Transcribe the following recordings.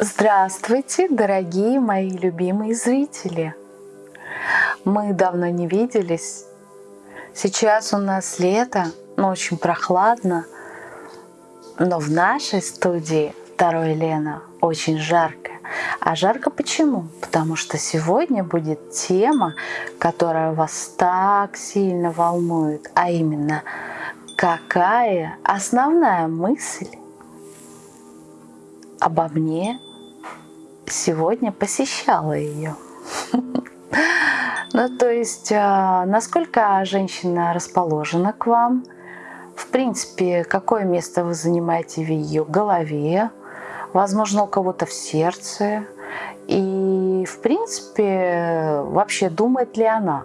Здравствуйте, дорогие мои любимые зрители! Мы давно не виделись. Сейчас у нас лето, но очень прохладно. Но в нашей студии второй Лена очень жарко. А жарко почему? Потому что сегодня будет тема, которая вас так сильно волнует, а именно, какая основная мысль обо мне сегодня посещала ее. Ну, то есть, а, насколько женщина расположена к вам, в принципе, какое место вы занимаете в ее голове, возможно, у кого-то в сердце, и, в принципе, вообще думает ли она.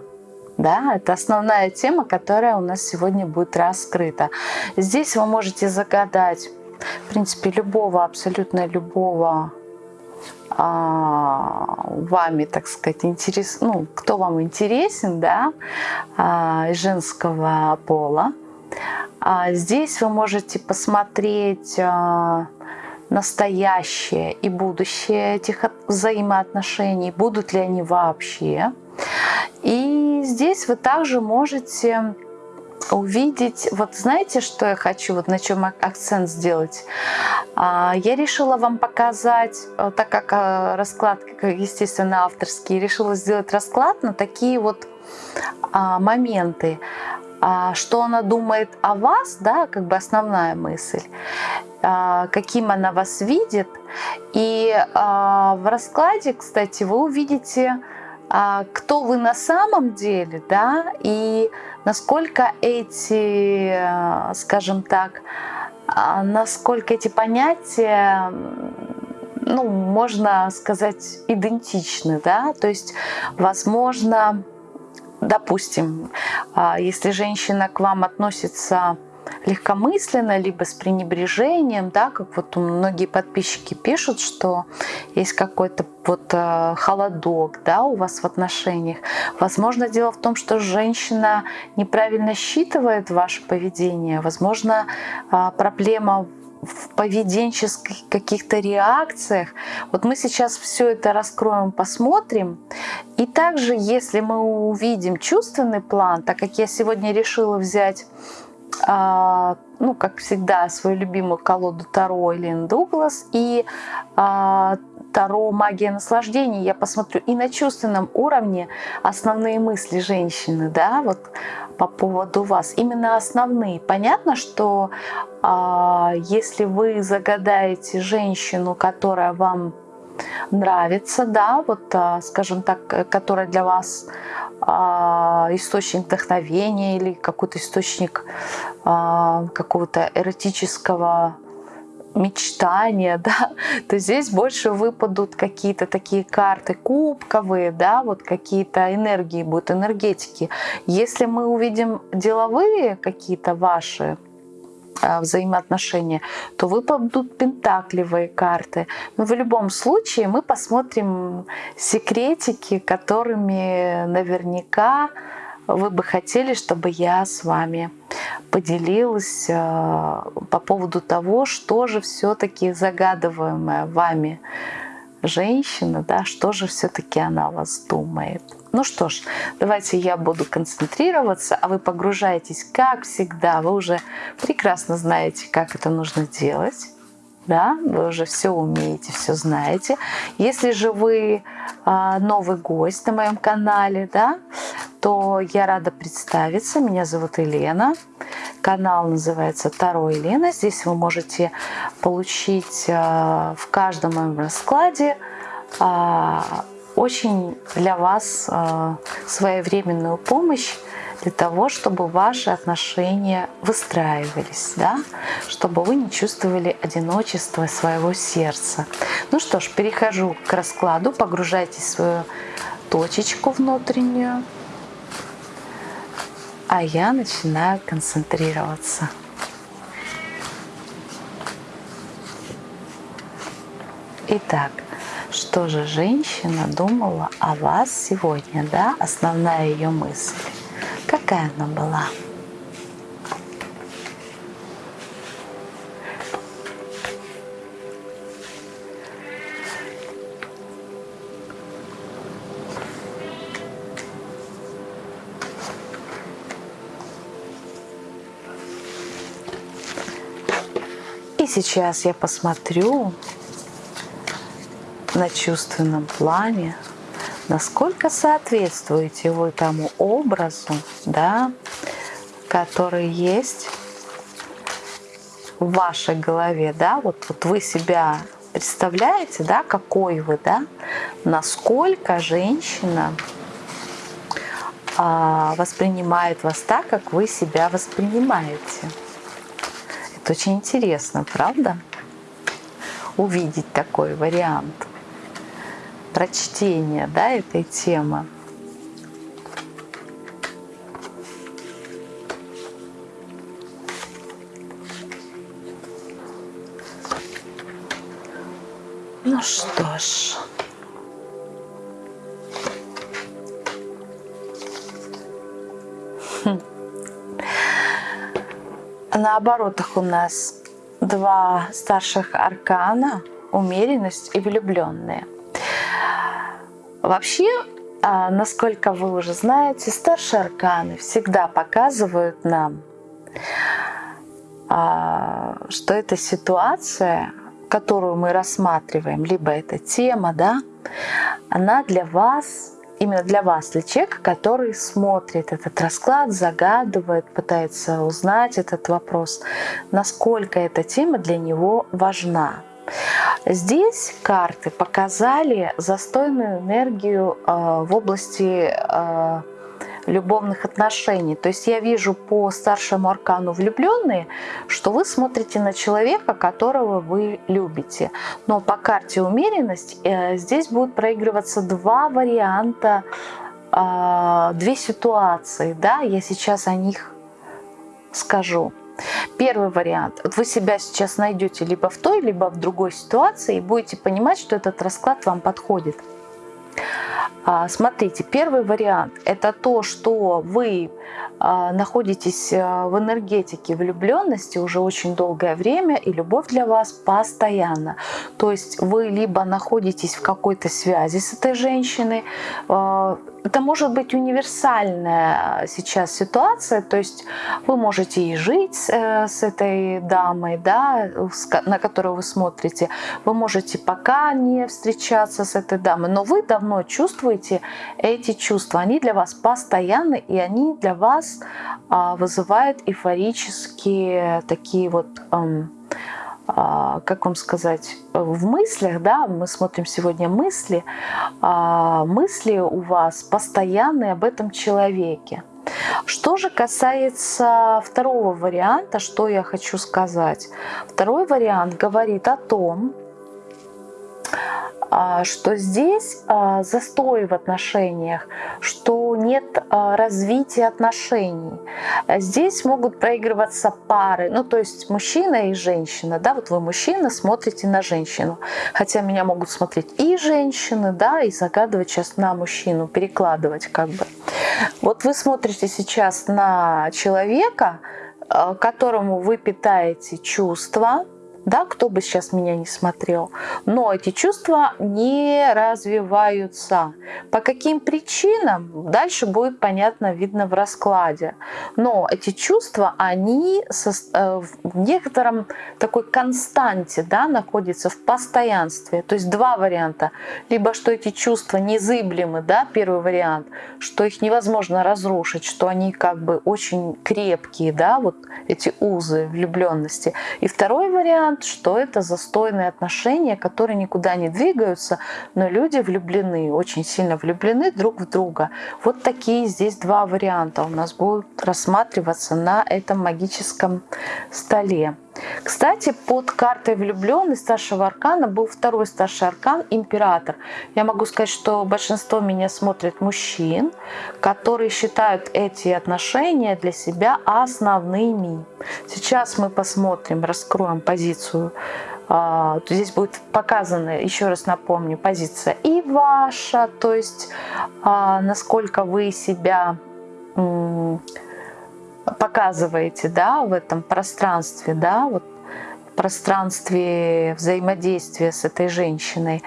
Да, это основная тема, которая у нас сегодня будет раскрыта. Здесь вы можете загадать, в принципе, любого, абсолютно любого вами, так сказать, интерес, ну, кто вам интересен, да, а, женского пола. А здесь вы можете посмотреть а, настоящее и будущее этих взаимоотношений, будут ли они вообще. И здесь вы также можете увидеть, вот знаете, что я хочу, вот на чем акцент сделать? А, я решила вам показать, э, так как э, расклад, естественно, авторский, решила сделать расклад на такие вот а, моменты, а, что она думает о вас, да, как бы основная мысль, каким она вас видит. И в раскладе, кстати, вы увидите, кто вы на самом деле, да, и насколько эти, э, скажем так, а, насколько эти понятия, ну, можно сказать, идентичны, да, то есть, возможно, допустим, а, если женщина к вам относится легкомысленно, либо с пренебрежением, да, как вот многие подписчики пишут, что есть какой-то вот э, холодок, да, у вас в отношениях. Возможно, дело в том, что женщина неправильно считывает ваше поведение. Возможно, э, проблема в поведенческих каких-то реакциях. Вот мы сейчас все это раскроем, посмотрим. И также, если мы увидим чувственный план, так как я сегодня решила взять а, ну, как всегда, свою любимую колоду Таро Элин Дуглас и а, Таро «Магия наслаждения». Я посмотрю и на чувственном уровне основные мысли женщины, да, вот по поводу вас. Именно основные. Понятно, что а, если вы загадаете женщину, которая вам нравится, да, вот, а, скажем так, которая для вас а, источник вдохновения или какой-то источник а, какого-то эротического мечтания, да, то здесь больше выпадут какие-то такие карты кубковые, да, вот какие-то энергии будут, энергетики. Если мы увидим деловые какие-то ваши взаимоотношения, то выпадут пентакливые карты. Но в любом случае мы посмотрим секретики, которыми наверняка вы бы хотели, чтобы я с вами поделилась а, по поводу того, что же все-таки загадываемое вами женщина, да, что же все-таки она вас думает. Ну что ж, давайте я буду концентрироваться, а вы погружаетесь, как всегда. Вы уже прекрасно знаете, как это нужно делать. Да, вы уже все умеете, все знаете. Если же вы а, новый гость на моем канале, да, то я рада представиться. Меня зовут Елена. Канал называется Таро Елена. Здесь вы можете получить а, в каждом моем раскладе а, очень для вас а, своевременную помощь для того, чтобы ваши отношения выстраивались, да? чтобы вы не чувствовали одиночество своего сердца. Ну что ж, перехожу к раскладу, погружайтесь в свою точечку внутреннюю а я начинаю концентрироваться. Итак, что же женщина думала о вас сегодня, да, основная ее мысль. Какая она была? И сейчас я посмотрю, на чувственном плане, насколько соответствуете вы тому образу, да, который есть в вашей голове, да, вот, вот вы себя представляете, да, какой вы, да, насколько женщина а, воспринимает вас так, как вы себя воспринимаете. Это очень интересно, правда? Увидеть такой вариант прочтения да, этой темы. Ну что ж. Хм. На оборотах у нас два старших аркана, умеренность и влюбленные. Вообще, а, насколько вы уже знаете, старшие арканы всегда показывают нам, а, что эта ситуация, которую мы рассматриваем, либо эта тема, да, она для вас именно для вас, для человека, который смотрит этот расклад, загадывает, пытается узнать этот вопрос, насколько эта тема для него важна. Здесь карты показали застойную энергию э, в области э, любовных отношений. То есть я вижу по старшему аркану влюбленные, что вы смотрите на человека, которого вы любите. Но по карте умеренность э, здесь будут проигрываться два варианта, две ситуации. Да? Я сейчас о них скажу. Первый вариант. Вы себя сейчас найдете либо в той, либо в другой ситуации и будете понимать, что этот расклад вам подходит. А, смотрите, первый вариант – это то, что вы а, находитесь а, в энергетике влюбленности уже очень долгое время, и любовь для вас постоянно. То есть вы либо находитесь в какой-то связи с этой женщиной, это может быть универсальная сейчас ситуация, то есть вы можете и жить э, с этой дамой, да, на которую вы смотрите, вы можете пока не встречаться с этой дамой, но вы давно чувствуете эти чувства, они для вас постоянны, и они для вас а, вызывают эйфорические такие вот а, как вам сказать, в мыслях, да, мы смотрим сегодня мысли, а, мысли у вас постоянные об этом человеке. Что же касается второго варианта, что я хочу сказать. Второй вариант говорит о том, что здесь а, застой в отношениях, что нет а, развития отношений. Здесь могут проигрываться пары, ну то есть мужчина и женщина, да, вот вы мужчина смотрите на женщину, хотя меня могут смотреть и женщины, да, и загадывать сейчас на мужчину, перекладывать как бы. Вот вы смотрите сейчас на человека, которому вы питаете чувства, да, кто бы сейчас меня не смотрел, но эти чувства не развиваются. По каким причинам, дальше будет понятно, видно в раскладе. Но эти чувства, они э, в некотором такой константе да, находятся в постоянстве. То есть два варианта. Либо что эти чувства незыблемы, да, первый вариант, что их невозможно разрушить, что они как бы очень крепкие, да, вот эти узы влюбленности. И второй вариант, вариант, что это застойные отношения, которые никуда не двигаются, но люди влюблены, очень сильно влюблены друг в друга. Вот такие здесь два варианта у нас будут рассматриваться на этом магическом столе. Кстати, под картой влюбленный старшего аркана был второй старший аркан император. Я могу сказать, что большинство меня смотрит мужчин, которые считают эти отношения для себя основными. Сейчас мы посмотрим, раскроем позицию. А, здесь будет показана, еще раз напомню, позиция и ваша, то есть а, насколько вы себя показываете, да, в этом пространстве, да, вот пространстве взаимодействия с этой женщиной.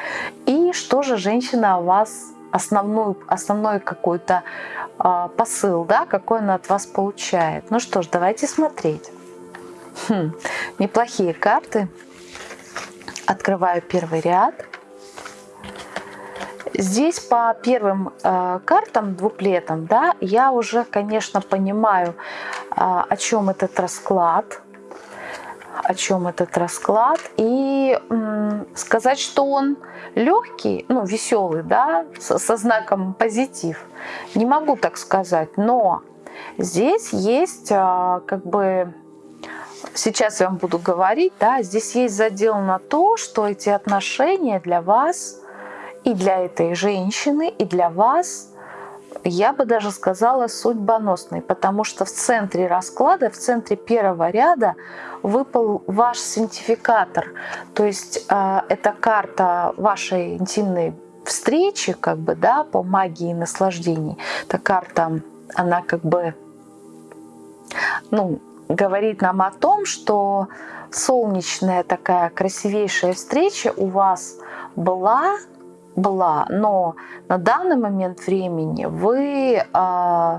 И что же женщина о вас основной, основной какой-то э, посыл, да, какой она от вас получает. Ну что ж, давайте смотреть. Хм, неплохие карты. Открываю первый ряд. Здесь по первым э, картам двуплетам, да, я уже, конечно, понимаю, э, о чем этот расклад, о чем этот расклад. И э, сказать, что он легкий, ну, веселый, да, со, со знаком позитив, не могу так сказать. Но здесь есть э, как бы сейчас я вам буду говорить, да, здесь есть задел на то, что эти отношения для вас и для этой женщины, и для вас, я бы даже сказала, судьбоносный, потому что в центре расклада, в центре первого ряда выпал ваш синтификатор. То есть э, это карта вашей интимной встречи, как бы, да, по магии наслаждений. Эта карта, она как бы, ну, говорит нам о том, что солнечная такая красивейшая встреча у вас была, была, но на данный момент времени вы, э,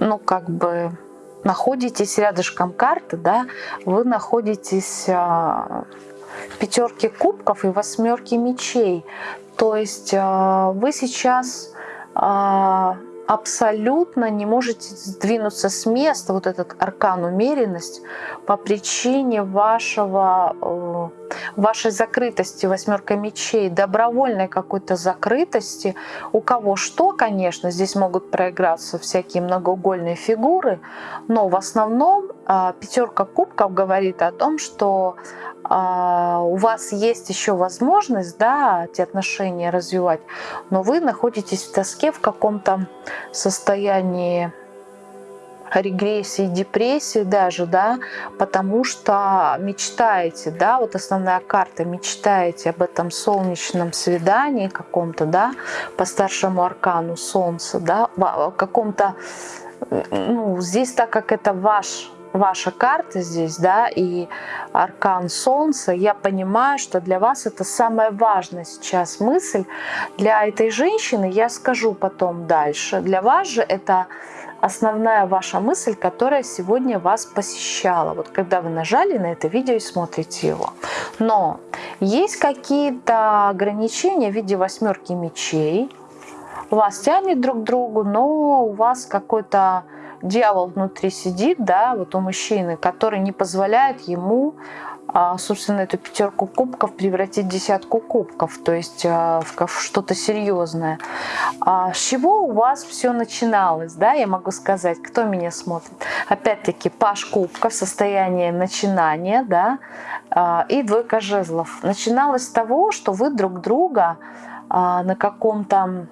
ну как бы находитесь рядышком карты, да, вы находитесь э, в пятерке кубков и восьмерке мечей. То есть э, вы сейчас абсолютно не можете сдвинуться с места, вот этот аркан умеренность, по причине вашего, э, вашей закрытости, восьмерка мечей, добровольной какой-то закрытости. У кого что, конечно, здесь могут проиграться всякие многоугольные фигуры, но в основном э, пятерка кубков говорит о том, что а, у вас есть еще возможность да, эти отношения развивать, но вы находитесь в тоске в каком-то состоянии регрессии, депрессии даже, да, потому что мечтаете, да, вот основная карта, мечтаете об этом солнечном свидании каком-то, да, по старшему аркану солнца, да, каком-то, ну, здесь так как это ваш ваша карта здесь, да, и аркан Солнца, я понимаю, что для вас это самая важная сейчас мысль. Для этой женщины я скажу потом дальше. Для вас же это основная ваша мысль, которая сегодня вас посещала, вот когда вы нажали на это видео и смотрите его. Но есть какие-то ограничения в виде восьмерки мечей, вас тянет друг к другу, но у вас какой-то дьявол внутри сидит, да, вот у мужчины, который не позволяет ему, собственно, эту пятерку кубков превратить в десятку кубков, то есть а, в что-то серьезное. А с чего у вас все начиналось, да, я могу сказать, кто меня смотрит? Опять-таки, паш кубков, состояние начинания, да, и двойка жезлов. Начиналось с того, что вы друг друга на каком-то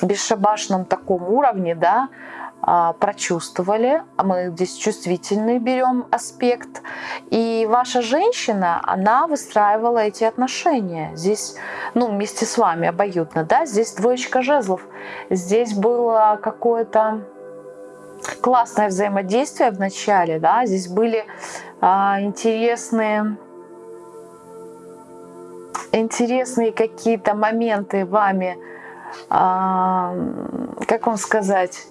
бесшабашном таком уровне, да, а, прочувствовали, а мы здесь чувствительный берем аспект, и ваша женщина, она выстраивала эти отношения. Здесь, ну, вместе с вами обоюдно, да, здесь двоечка жезлов, здесь было какое-то классное взаимодействие в начале, да, здесь были а, интересные интересные какие-то моменты вами, а, как вам сказать,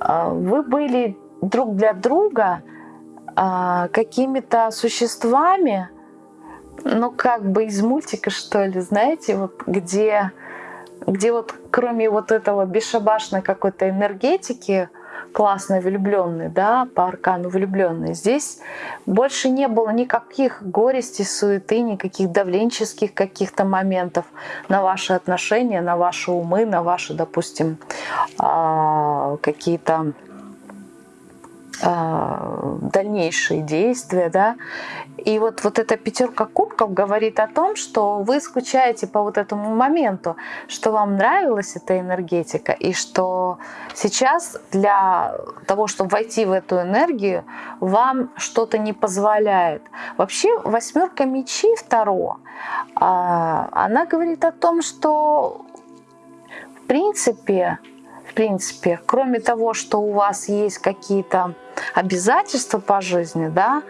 вы были друг для друга а, какими-то существами, ну как бы из мультика что ли, знаете, вот где, где вот кроме вот этого бесшабашной какой-то энергетики, классной влюбленной, да, по аркану влюбленной. Здесь больше не было никаких горестей, суеты, никаких давленческих каких-то моментов на ваши отношения, на ваши умы, на ваши, допустим, а, какие-то дальнейшие действия, да. И вот, вот эта пятерка кубков говорит о том, что вы скучаете по вот этому моменту, что вам нравилась эта энергетика, и что сейчас для того, чтобы войти в эту энергию, вам что-то не позволяет. Вообще восьмерка мечей второго, а, она говорит о том, что в принципе, в принципе, кроме того, что у вас есть какие-то обязательства по жизни, да,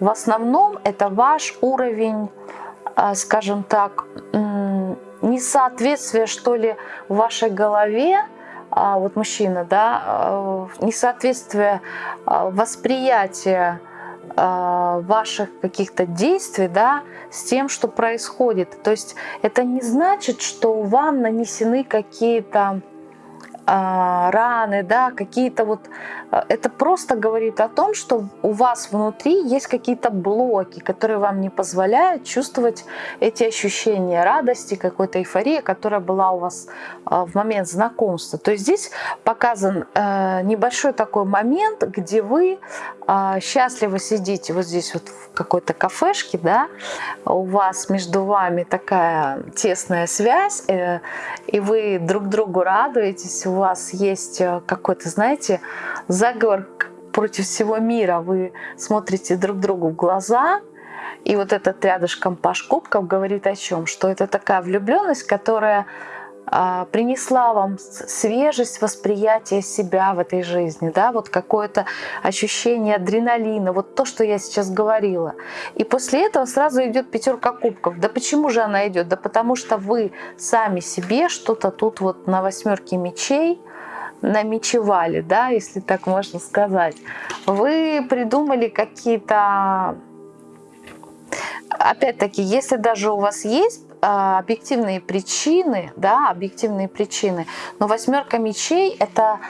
в основном это ваш уровень, а, скажем так, несоответствия, что ли, в вашей голове а, вот мужчина, да, а, несоответствие восприятия ваших каких-то действий, да, с тем, что происходит. То есть это не значит, что вам нанесены какие-то раны, да, какие-то вот... А, это просто говорит о том, что у вас внутри есть какие-то блоки, которые вам не позволяют чувствовать эти ощущения радости, какой-то эйфории, которая была у вас а, в момент знакомства. То есть здесь показан э, небольшой такой момент, где вы счастливо сидите вот здесь вот в какой-то кафешке, да, у вас между вами такая тесная связь, э, и вы друг другу радуетесь, вас есть э, какой-то, знаете, заговор против всего мира. Вы смотрите друг другу в глаза, и вот этот рядышком Паш Кубков говорит о чем? Что это такая влюбленность, которая принесла вам свежесть восприятия себя в этой жизни, да, вот какое-то ощущение адреналина, вот то, что я сейчас говорила. И после этого сразу идет пятерка кубков. Да почему же она идет? Да потому что вы сами себе что-то тут вот на восьмерке мечей намечевали, да, если так можно сказать. Вы придумали какие-то опять-таки, если даже у вас есть а, объективные причины, да, объективные причины. Но восьмерка мечей это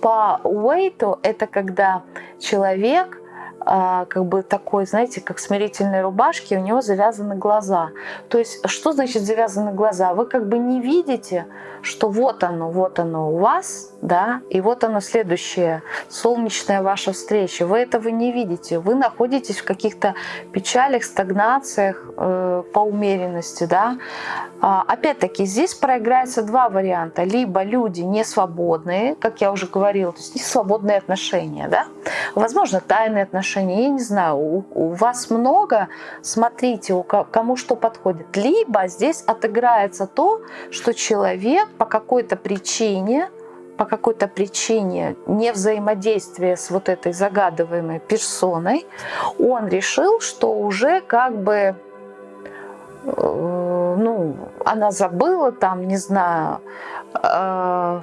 по уэйту, это когда человек а, как бы такой, знаете, как смирительной рубашки, у него завязаны глаза. То есть, что значит завязаны глаза? Вы как бы не видите, что вот оно, вот оно у вас, да, и вот оно следующее, солнечная ваша встреча. Вы этого не видите, вы находитесь в каких-то печалях, стагнациях э, по умеренности, да. А, Опять-таки, здесь проиграется два варианта. Либо люди не свободные, как я уже говорила, то есть не свободные отношения, да, возможно, тайные отношения, я не знаю, у, у вас много, смотрите, у кому что подходит. Либо здесь отыграется то, что человек по какой-то причине, по какой-то причине не взаимодействия с вот этой загадываемой персоной, он решил, что уже как бы э, ну, она забыла там, не знаю, э,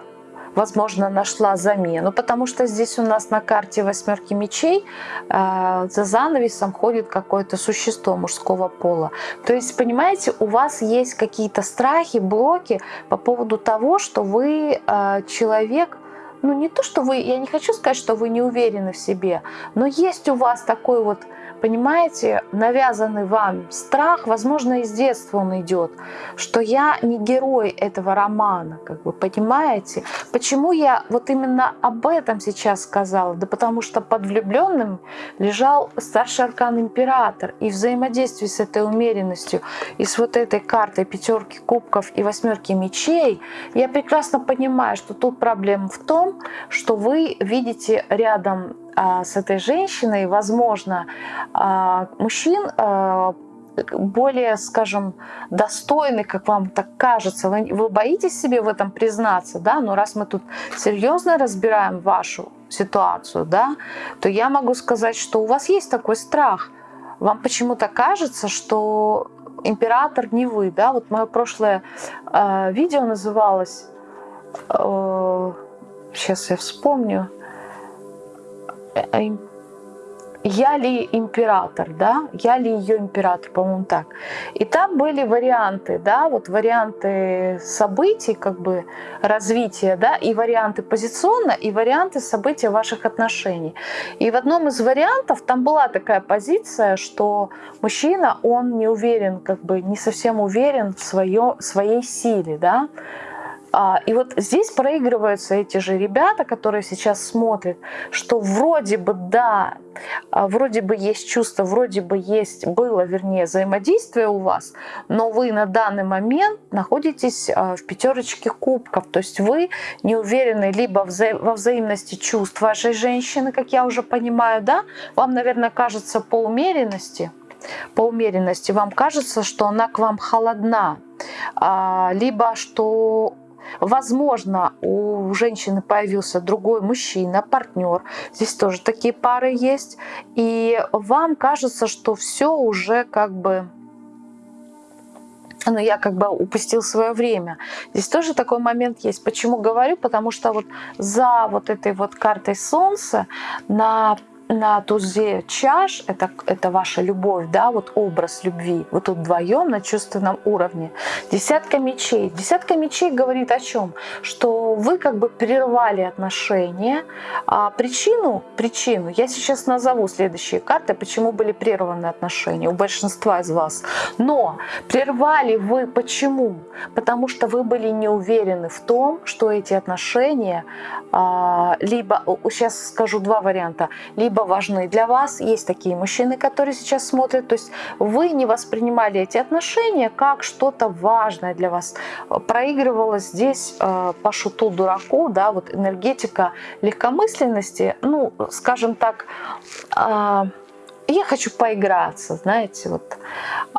возможно, нашла замену, потому что здесь у нас на карте восьмерки мечей э, за занавесом ходит какое-то существо мужского пола. То есть, понимаете, у вас есть какие-то страхи, блоки по поводу того, что вы э, человек, ну не то, что вы, я не хочу сказать, что вы не уверены в себе, но есть у вас такой вот понимаете, навязанный вам страх, возможно, из детства он идет, что я не герой этого романа, как вы понимаете. Почему я вот именно об этом сейчас сказала? Да потому что под влюбленным лежал старший аркан император, и взаимодействие с этой умеренностью, и с вот этой картой пятерки кубков и восьмерки мечей, я прекрасно понимаю, что тут проблема в том, что вы видите рядом с этой женщиной, возможно, а, мужчин а, более, скажем, достойный, как вам так кажется. Вы, вы боитесь себе в этом признаться, да? Но раз мы тут серьезно разбираем вашу ситуацию, да, то я могу сказать, что у вас есть такой страх. Вам почему-то кажется, что император не вы, да? Вот мое прошлое э, видео называлось, э, сейчас я вспомню, я ли император, да, я ли ее император, по-моему, так. И там были варианты, да, вот варианты событий, как бы развития, да, и варианты позиционно, и варианты события ваших отношений. И в одном из вариантов там была такая позиция, что мужчина, он не уверен, как бы не совсем уверен в свое, своей силе, да, и вот здесь проигрываются эти же ребята, которые сейчас смотрят, что вроде бы да, а, вроде бы есть чувство, вроде бы есть, было, вернее, взаимодействие у вас, но вы на данный момент находитесь а, в пятерочке кубков, то есть вы не уверены либо во взаимности чувств вашей женщины, как я уже понимаю, да, вам, наверное, кажется по умеренности, по умеренности вам кажется, что она к вам холодна, либо что Возможно, у женщины появился другой мужчина, партнер. Здесь тоже такие пары есть. И вам кажется, что все уже как бы но я как бы упустил свое время. Здесь тоже такой момент есть. Почему говорю? Потому что вот за вот этой вот картой Солнца на на тузе чаш, это, это ваша любовь, да, вот образ любви, вы тут вдвоем на чувственном уровне. Десятка мечей. Десятка мечей говорит о чем? Что вы как бы прервали отношения. А причину, причину я сейчас назову следующие карты, почему были прерваны отношения у большинства из вас. Но прервали вы почему? Потому что вы были не уверены в том, что эти отношения а, либо, сейчас скажу два варианта, либо либо важны для вас. Есть такие мужчины, которые сейчас смотрят. То есть вы не воспринимали эти отношения как что-то важное для вас. Проигрывалось здесь э, по шуту дураку, да, вот энергетика легкомысленности, ну, скажем так, э, я хочу поиграться, знаете, вот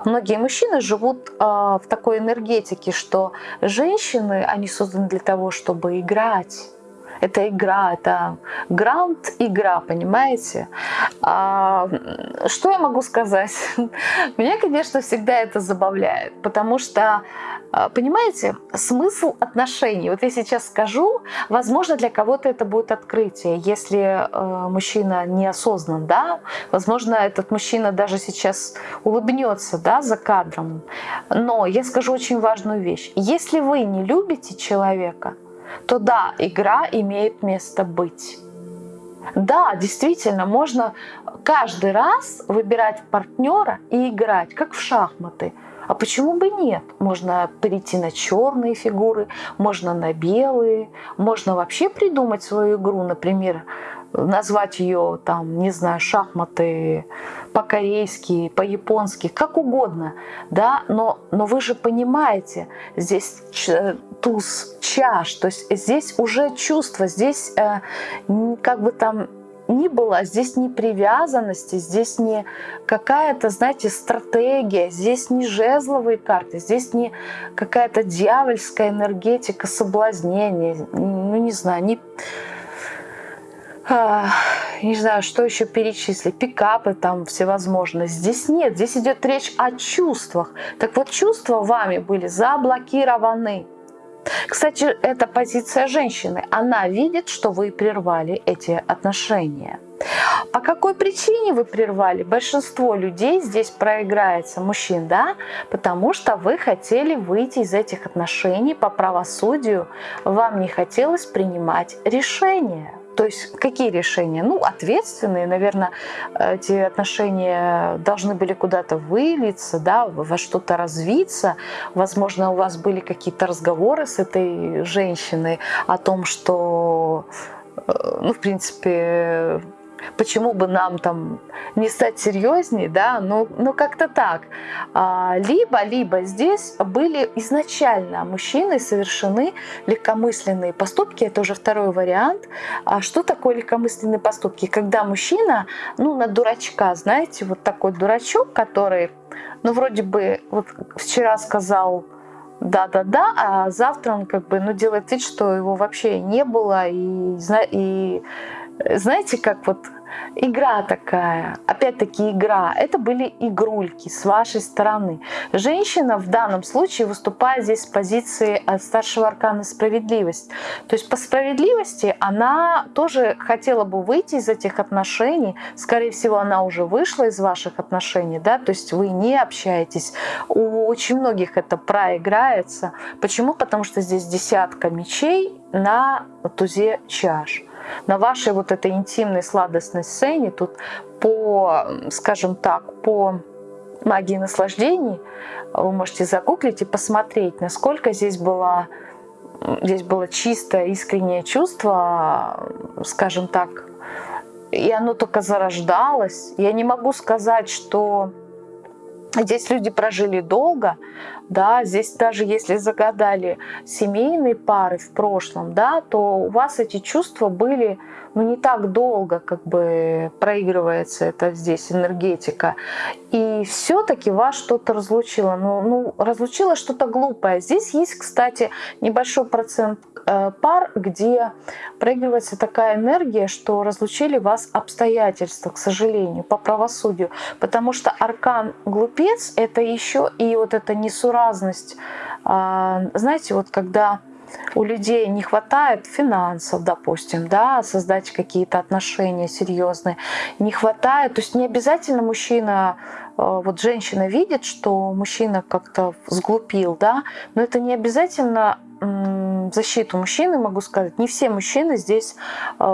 многие мужчины живут э, в такой энергетике, что женщины, они созданы для того, чтобы играть, это игра, это гранд-игра, понимаете? А, что я могу сказать? Меня, конечно, всегда это забавляет, потому что, а, понимаете, смысл отношений, вот я сейчас скажу, возможно, для кого-то это будет открытие, если э, мужчина неосознан, да, возможно, этот мужчина даже сейчас улыбнется, да, за кадром, но я скажу очень важную вещь. Если вы не любите человека, то да, игра имеет место быть. Да, действительно, можно каждый раз выбирать партнера и играть, как в шахматы. А почему бы нет? Можно перейти на черные фигуры, можно на белые, можно вообще придумать свою игру, например, назвать ее там, не знаю, шахматы по-корейски, по-японски, как угодно, да, но, но вы же понимаете, здесь туз чаш, то есть здесь уже чувство, здесь э, как бы там ни было, здесь не привязанности, здесь не какая-то, знаете, стратегия, здесь не жезловые карты, здесь не какая-то дьявольская энергетика соблазнения, ну не знаю, не не знаю, что еще перечислить, пикапы там всевозможные. Здесь нет, здесь идет речь о чувствах. Так вот, чувства вами были заблокированы. Кстати, это позиция женщины. Она видит, что вы прервали эти отношения. По какой причине вы прервали? Большинство людей здесь проиграется, мужчин, да? Потому что вы хотели выйти из этих отношений по правосудию. Вам не хотелось принимать решения. То есть какие решения? Ну, ответственные, наверное, эти отношения должны были куда-то вылиться, да, во что-то развиться. Возможно, у вас были какие-то разговоры с этой женщиной о том, что, э, ну, в принципе, почему бы нам там не стать серьезнее, да, ну, ну как-то так. А, либо, либо здесь были изначально мужчины совершены легкомысленные поступки, это уже второй вариант. А что такое легкомысленные поступки? Когда мужчина, ну, на дурачка, знаете, вот такой дурачок, который, ну, вроде бы, вот вчера сказал, да-да-да, а завтра он как бы, ну, делает вид, что его вообще не было, и, и знаете, как вот игра такая, опять-таки игра, это были игрульки с вашей стороны. Женщина в данном случае выступает здесь с позиции старшего аркана справедливость. То есть по справедливости она тоже хотела бы выйти из этих отношений, скорее всего она уже вышла из ваших отношений, да, то есть вы не общаетесь. У очень многих это проиграется. Почему? Потому что здесь десятка мечей на тузе чаш на вашей вот этой интимной сладостной сцене, тут по, скажем так, по магии наслаждений, вы можете загуглить и посмотреть, насколько здесь было, здесь было чистое, искреннее чувство, скажем так, и оно только зарождалось. Я не могу сказать, что Здесь люди прожили долго, да, здесь даже если загадали семейные пары в прошлом, да, то у вас эти чувства были ну, не так долго как бы проигрывается это здесь энергетика. И все-таки вас что-то разлучило. Ну, ну, разлучило что-то глупое. Здесь есть, кстати, небольшой процент э, пар, где проигрывается такая энергия, что разлучили вас обстоятельства, к сожалению, по правосудию. Потому что аркан глупец — это еще и вот эта несуразность. Э, знаете, вот когда у людей не хватает финансов, допустим, да, создать какие-то отношения серьезные, не хватает, то есть не обязательно мужчина, э, вот женщина видит, что мужчина как-то сглупил, да, но это не обязательно защиту мужчины могу сказать, не все мужчины здесь э,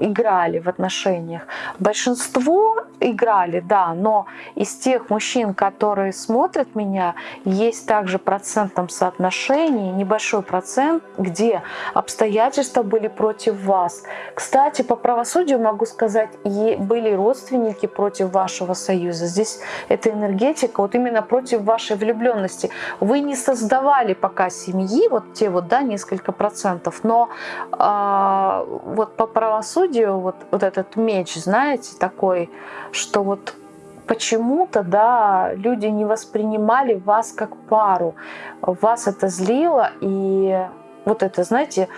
играли в отношениях. Большинство играли, да, но из тех мужчин, которые смотрят меня, есть также в процентном соотношении небольшой процент, где обстоятельства были против вас. Кстати, по правосудию могу сказать, были родственники против вашего союза. Здесь эта энергетика вот именно против вашей влюбленности. Вы не создавали пока семьи, вот те вот, да, несколько несколько процентов, но э, вот по правосудию вот, вот этот меч, знаете, такой, что вот почему-то, да, люди не воспринимали вас как пару, вас это злило, и вот это, знаете,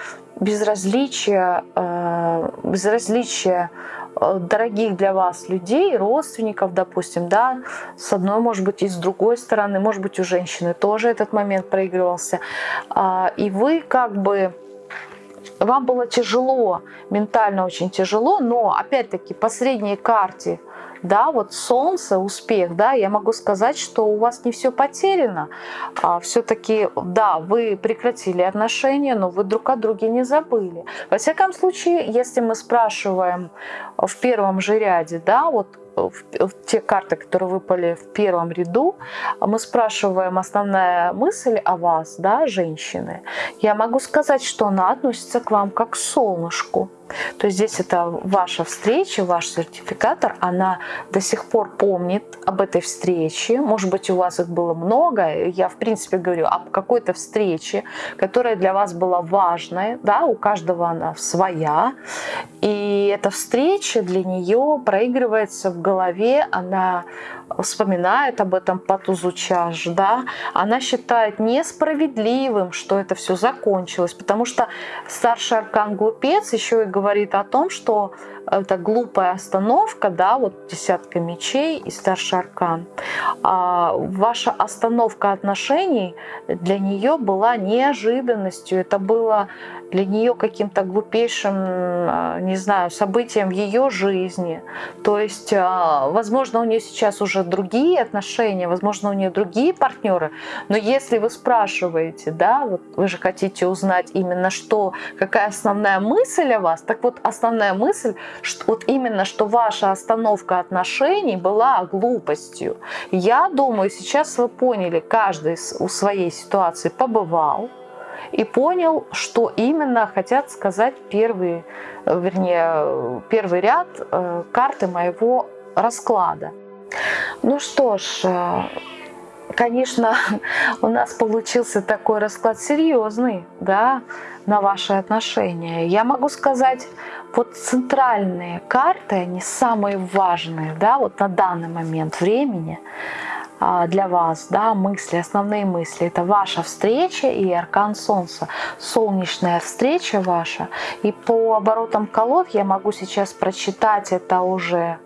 безразличие, э, безразличие дорогих для вас людей, родственников, допустим, да, с одной, может быть, и с другой стороны, может быть, у женщины тоже этот момент проигрывался. А, и вы как бы вам было тяжело, ментально очень тяжело, но опять-таки по средней карте да, вот солнце, успех, да, я могу сказать, что у вас не все потеряно. А все-таки, да, вы прекратили отношения, но вы друг о друге не забыли. Во всяком случае, если мы спрашиваем в первом же ряде, да, вот те карты, которые выпали в первом ряду, мы спрашиваем основная мысль о вас, да, женщины. Я могу сказать, что она относится к вам как к солнышку. То есть здесь это ваша встреча, ваш сертификатор, она до сих пор помнит об этой встрече. Может быть, у вас их было много. Я, в принципе, говорю об какой-то встрече, которая для вас была важной. Да, у каждого она своя. И эта встреча для нее проигрывается в голове, она вспоминает об этом по тузу чаш, да, она считает несправедливым, что это все закончилось, потому что старший аркан глупец еще и говорит о том, что это глупая остановка, да, вот десятка мечей и старший аркан. А ваша остановка отношений для нее была неожиданностью, это было для нее каким-то глупейшим, а, не знаю, событием в ее жизни. То есть, а, возможно, у нее сейчас уже другие отношения, возможно, у нее другие партнеры, но если вы спрашиваете, да, вот вы же хотите узнать именно что, какая основная мысль о вас, так вот основная мысль, что вот именно, что ваша остановка отношений была глупостью. Я думаю, сейчас вы поняли, каждый у своей ситуации побывал, и понял, что именно хотят сказать первый, вернее, первый ряд э, карты моего расклада. Ну что ж, э, конечно, у нас получился такой расклад серьезный, да, на ваши отношения. Я могу сказать, вот центральные карты, они самые важные, да, вот на данный момент времени. А, для вас, да, мысли, основные мысли. Это ваша встреча и аркан Солнца. Солнечная встреча ваша. И по оборотам колод я могу сейчас прочитать это уже,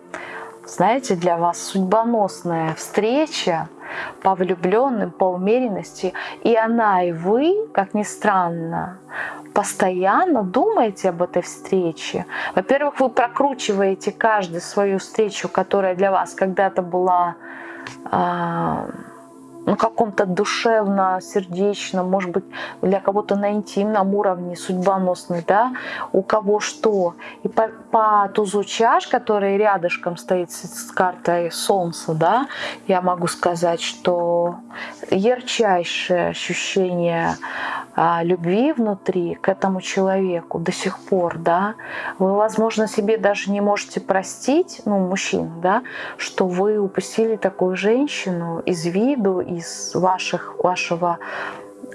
знаете, для вас судьбоносная встреча по влюбленным, по умеренности. И она, и вы, как ни странно, постоянно думаете об этой встрече. Во-первых, вы прокручиваете каждую свою встречу, которая для вас когда-то была а, на каком-то душевно-сердечном, может быть, для кого-то на интимном уровне, судьбоносный, да, у кого что. И по, по тузу чаш, который рядышком стоит с картой Солнца, да, я могу сказать, что ярчайшее ощущение а, любви внутри к этому человеку до сих пор, да, вы, возможно, себе даже не можете простить, ну, мужчин, да, что вы упустили такую женщину из виду, из ваших, вашего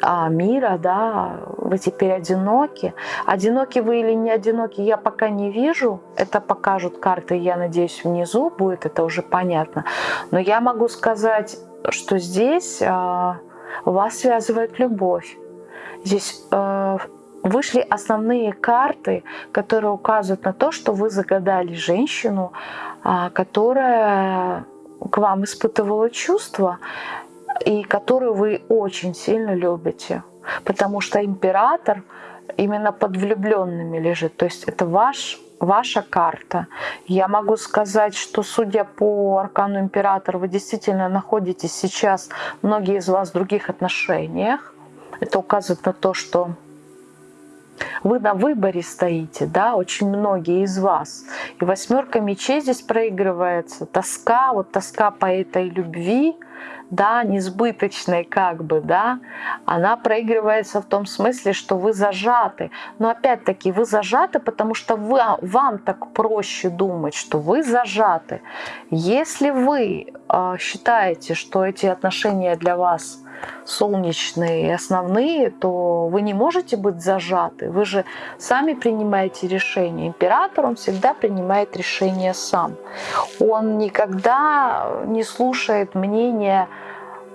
а, мира, да, вы теперь одиноки. Одиноки вы или не одиноки, я пока не вижу. Это покажут карты, я надеюсь, внизу будет, это уже понятно. Но я могу сказать, что здесь а, вас связывает любовь. Здесь э, вышли основные карты, которые указывают на то, что вы загадали женщину, а, которая к вам испытывала чувства и которую вы очень сильно любите. Потому что император именно под влюбленными лежит. То есть это ваш, ваша карта. Я могу сказать, что судя по аркану императора, вы действительно находитесь сейчас, многие из вас в других отношениях. Это указывает на то, что вы на выборе стоите, да, очень многие из вас. И восьмерка мечей здесь проигрывается. Тоска, вот тоска по этой любви, да, несбыточной как бы, да, она проигрывается в том смысле, что вы зажаты. Но опять-таки вы зажаты, потому что вы, вам так проще думать, что вы зажаты. Если вы э, считаете, что эти отношения для вас солнечные и основные, то вы не можете быть зажаты. Вы же сами принимаете решение. Император, он всегда принимает решение сам. Он никогда не слушает мнения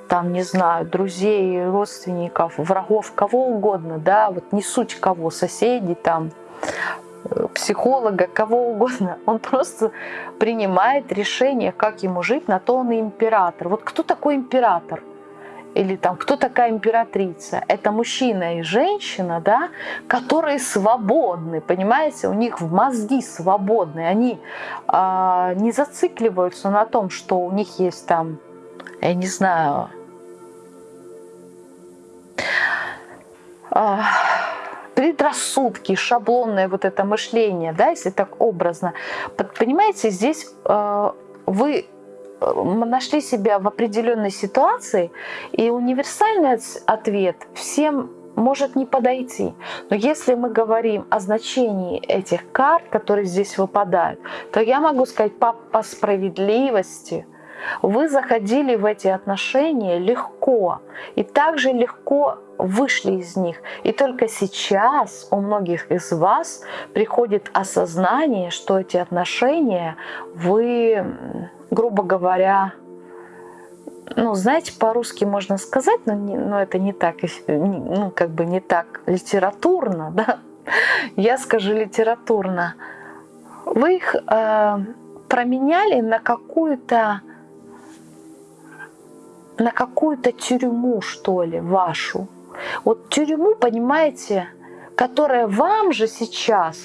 там, не знаю, друзей, родственников, врагов, кого угодно, да, вот не суть кого, соседей там, психолога, кого угодно. Он просто принимает решение, как ему жить, на то он и император. Вот кто такой император? Или там кто такая императрица? Это мужчина и женщина, да, которые свободны, понимаете, у них в мозги свободны, они э, не зацикливаются на том, что у них есть там, я не знаю, э, предрассудки, шаблонное вот это мышление, да, если так образно. Понимаете, здесь э, вы нашли себя в определенной ситуации, и универсальный ответ всем может не подойти. Но если мы говорим о значении этих карт, которые здесь выпадают, то я могу сказать по, по справедливости, вы заходили в эти отношения легко и также легко вышли из них. И только сейчас у многих из вас приходит осознание, что эти отношения вы грубо говоря, ну, знаете, по-русски можно сказать, но, не, но это не так, ну, как бы не так литературно, да? Я скажу литературно. Вы их э, променяли на какую-то на какую-то тюрьму, что ли, вашу. Вот тюрьму, понимаете, которая вам же сейчас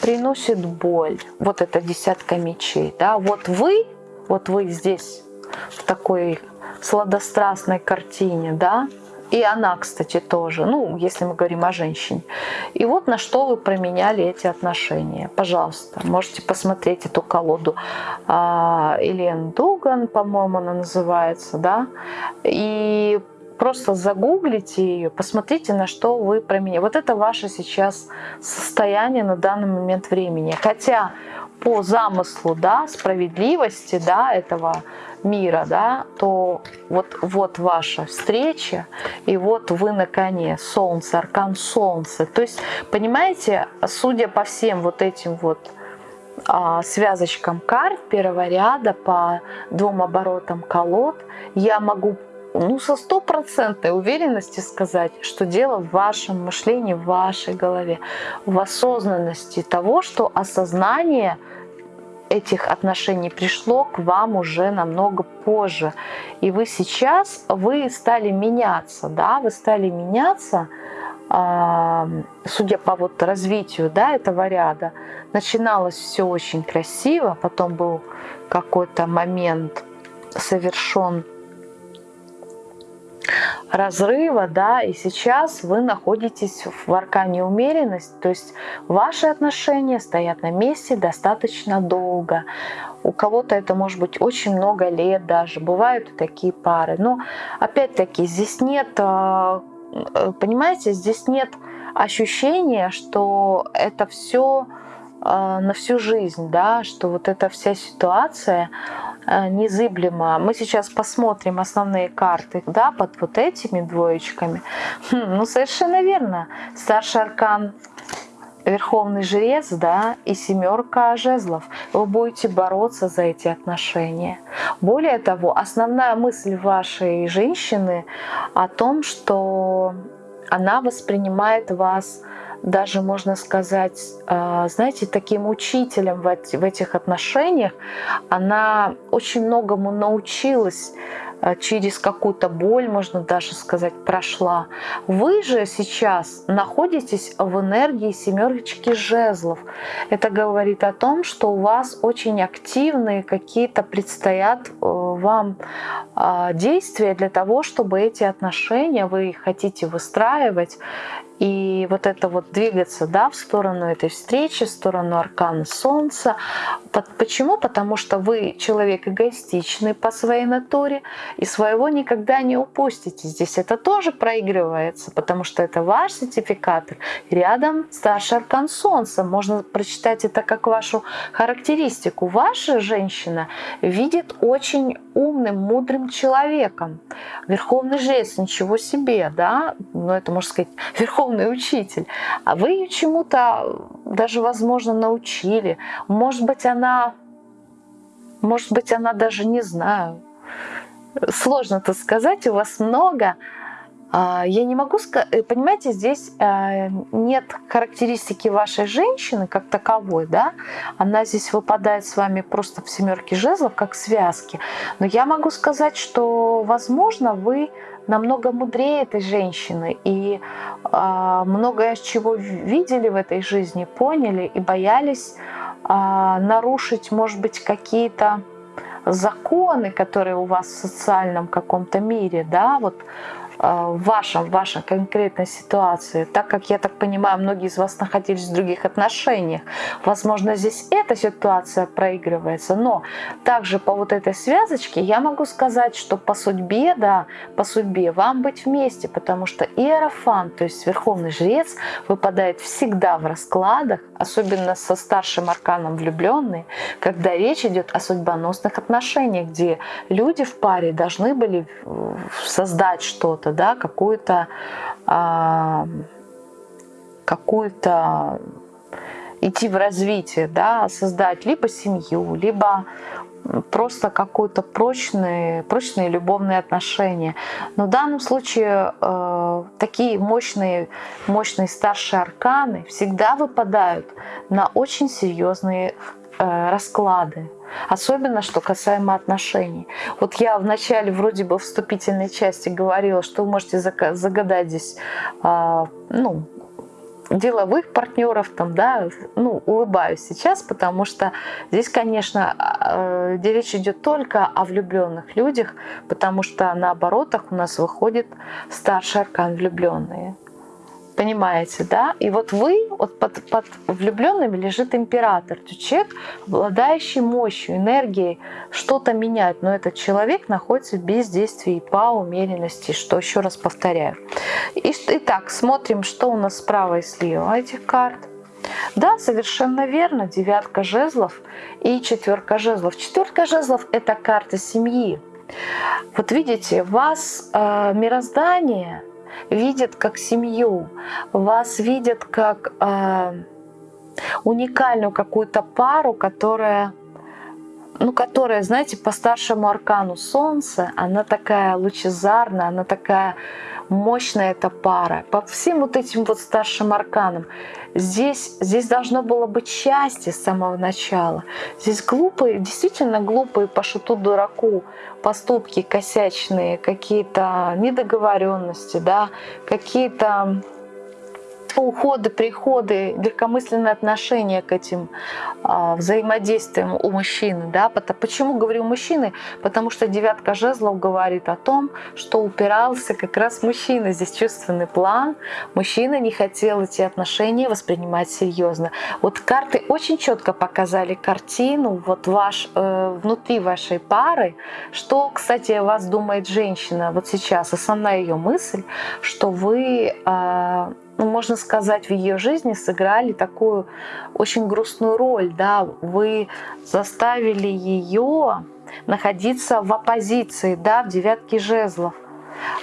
приносит боль. Вот эта десятка мечей, да. Вот вы вот вы здесь, в такой сладострастной картине, да, и она, кстати, тоже, ну, если мы говорим о женщине. И вот на что вы променяли эти отношения. Пожалуйста, можете посмотреть эту колоду. А, Элен Дуган, по-моему, она называется, да. И просто загуглите ее, посмотрите, на что вы променяли. Вот это ваше сейчас состояние на данный момент времени. Хотя по замыслу да, справедливости да, этого мира, да, то вот, вот ваша встреча, и вот вы на коне, солнце, аркан солнца. То есть, понимаете, судя по всем вот этим вот а, связочкам карт первого ряда по двум оборотам колод, я могу ну, со стопроцентной уверенностью сказать, что дело в вашем мышлении, в вашей голове, в осознанности того, что осознание этих отношений пришло к вам уже намного позже. И вы сейчас, вы стали меняться, да, вы стали меняться, судя по вот развитию да, этого ряда. Начиналось все очень красиво, потом был какой-то момент совершен разрыва, да, и сейчас вы находитесь в аркане умеренность, то есть ваши отношения стоят на месте достаточно долго. У кого-то это может быть очень много лет даже, бывают такие пары. Но опять-таки здесь нет, э, э, понимаете, здесь нет ощущения, что это все на всю жизнь, да, что вот эта вся ситуация э, незыблема. Мы сейчас посмотрим основные карты, да, под вот этими двоечками. Хм, ну, совершенно верно. Старший аркан Верховный жрец, да, и семерка жезлов. Вы будете бороться за эти отношения. Более того, основная мысль вашей женщины о том, что она воспринимает вас даже, можно сказать, а, знаете, таким учителем в этих отношениях. Она очень многому научилась Э, через какую-то боль, можно даже сказать, прошла. Вы же сейчас находитесь в энергии семерочки жезлов. Это говорит о том, что у вас очень активные какие-то предстоят э, вам а, действия для того, чтобы эти отношения вы хотите выстраивать и вот это вот двигаться да, в сторону этой встречи, в сторону аркана Солнца. Почему? Потому что вы человек эгоистичный по своей натуре и своего никогда не упустите. Здесь это тоже проигрывается, потому что это ваш сертификатор. Рядом старший аркан Солнца. Можно прочитать это как вашу характеристику. Ваша женщина видит очень умным, мудрым человеком. Верховный жрец, ничего себе, да? Ну, это можно сказать, верховный духовный учитель, а вы ее чему-то даже, возможно, научили. Может быть, она, может быть, она даже не знаю. Сложно это сказать, у вас много. А, я не могу сказать, э, понимаете, здесь э, нет характеристики вашей женщины как таковой, да, она здесь выпадает с вами просто в семерке жезлов, как связки. Но я могу сказать, что, возможно, вы намного мудрее этой женщины и э, многое чего видели в этой жизни, поняли и боялись э, нарушить, может быть, какие-то законы, которые у вас в социальном каком-то мире, да, вот в вашем, в вашей конкретной ситуации, так как, я так понимаю, многие из вас находились в других отношениях. Возможно, здесь эта ситуация проигрывается, но также по вот этой связочке я могу сказать, что по судьбе, да, по судьбе вам быть вместе, потому что Иерофан, то есть Верховный Жрец, выпадает всегда в раскладах, особенно со старшим арканом влюбленные, когда речь идет о судьбоносных отношениях, где люди в паре должны были создать что-то, что-то, да, какую-то а, какую-то идти в развитие, да, создать либо семью, либо просто какое-то прочные, прочные любовные отношения. Но в данном случае э, такие мощные, мощные старшие арканы всегда выпадают на очень серьезные расклады. Особенно, что касаемо отношений. Вот я в начале вроде бы вступительной части говорила, что вы можете загадать здесь, а, ну, деловых партнеров, там, да, ну, улыбаюсь сейчас, потому что здесь, конечно, а, где речь идет только о влюбленных людях, потому что на оборотах у нас выходит старший аркан влюбленные. Понимаете, да? И вот вы, вот под, под влюбленными лежит император. То человек, обладающий мощью, энергией, что-то менять. Но этот человек находится в бездействии по умеренности, что еще раз повторяю. И, итак, смотрим, что у нас справа и слева этих карт. Да, совершенно верно, девятка жезлов и четверка жезлов. Четверка жезлов – это карта семьи. Вот видите, вас э, мироздание – видят как семью, вас видят как э, уникальную какую-то пару, которая ну, которая, знаете, по старшему аркану Солнца, она такая лучезарная, она такая мощная эта пара. По всем вот этим вот старшим арканам. Здесь, здесь должно было быть счастье с самого начала. Здесь глупые, действительно глупые по шуту дураку поступки косячные, какие-то недоговоренности, да, какие-то уходы, приходы, легкомысленное отношение к этим а, взаимодействиям у мужчины. Да? Почему говорю мужчины? Потому что девятка жезлов говорит о том, что упирался как раз мужчина. Здесь чувственный план. Мужчина не хотел эти отношения воспринимать серьезно. Вот карты очень четко показали картину вот ваш, э, внутри вашей пары, что, кстати, о вас думает женщина вот сейчас. Основная ее мысль, что вы э, ну, можно сказать, в ее жизни сыграли такую очень грустную роль. Да? Вы заставили ее находиться в оппозиции, да, в девятке жезлов.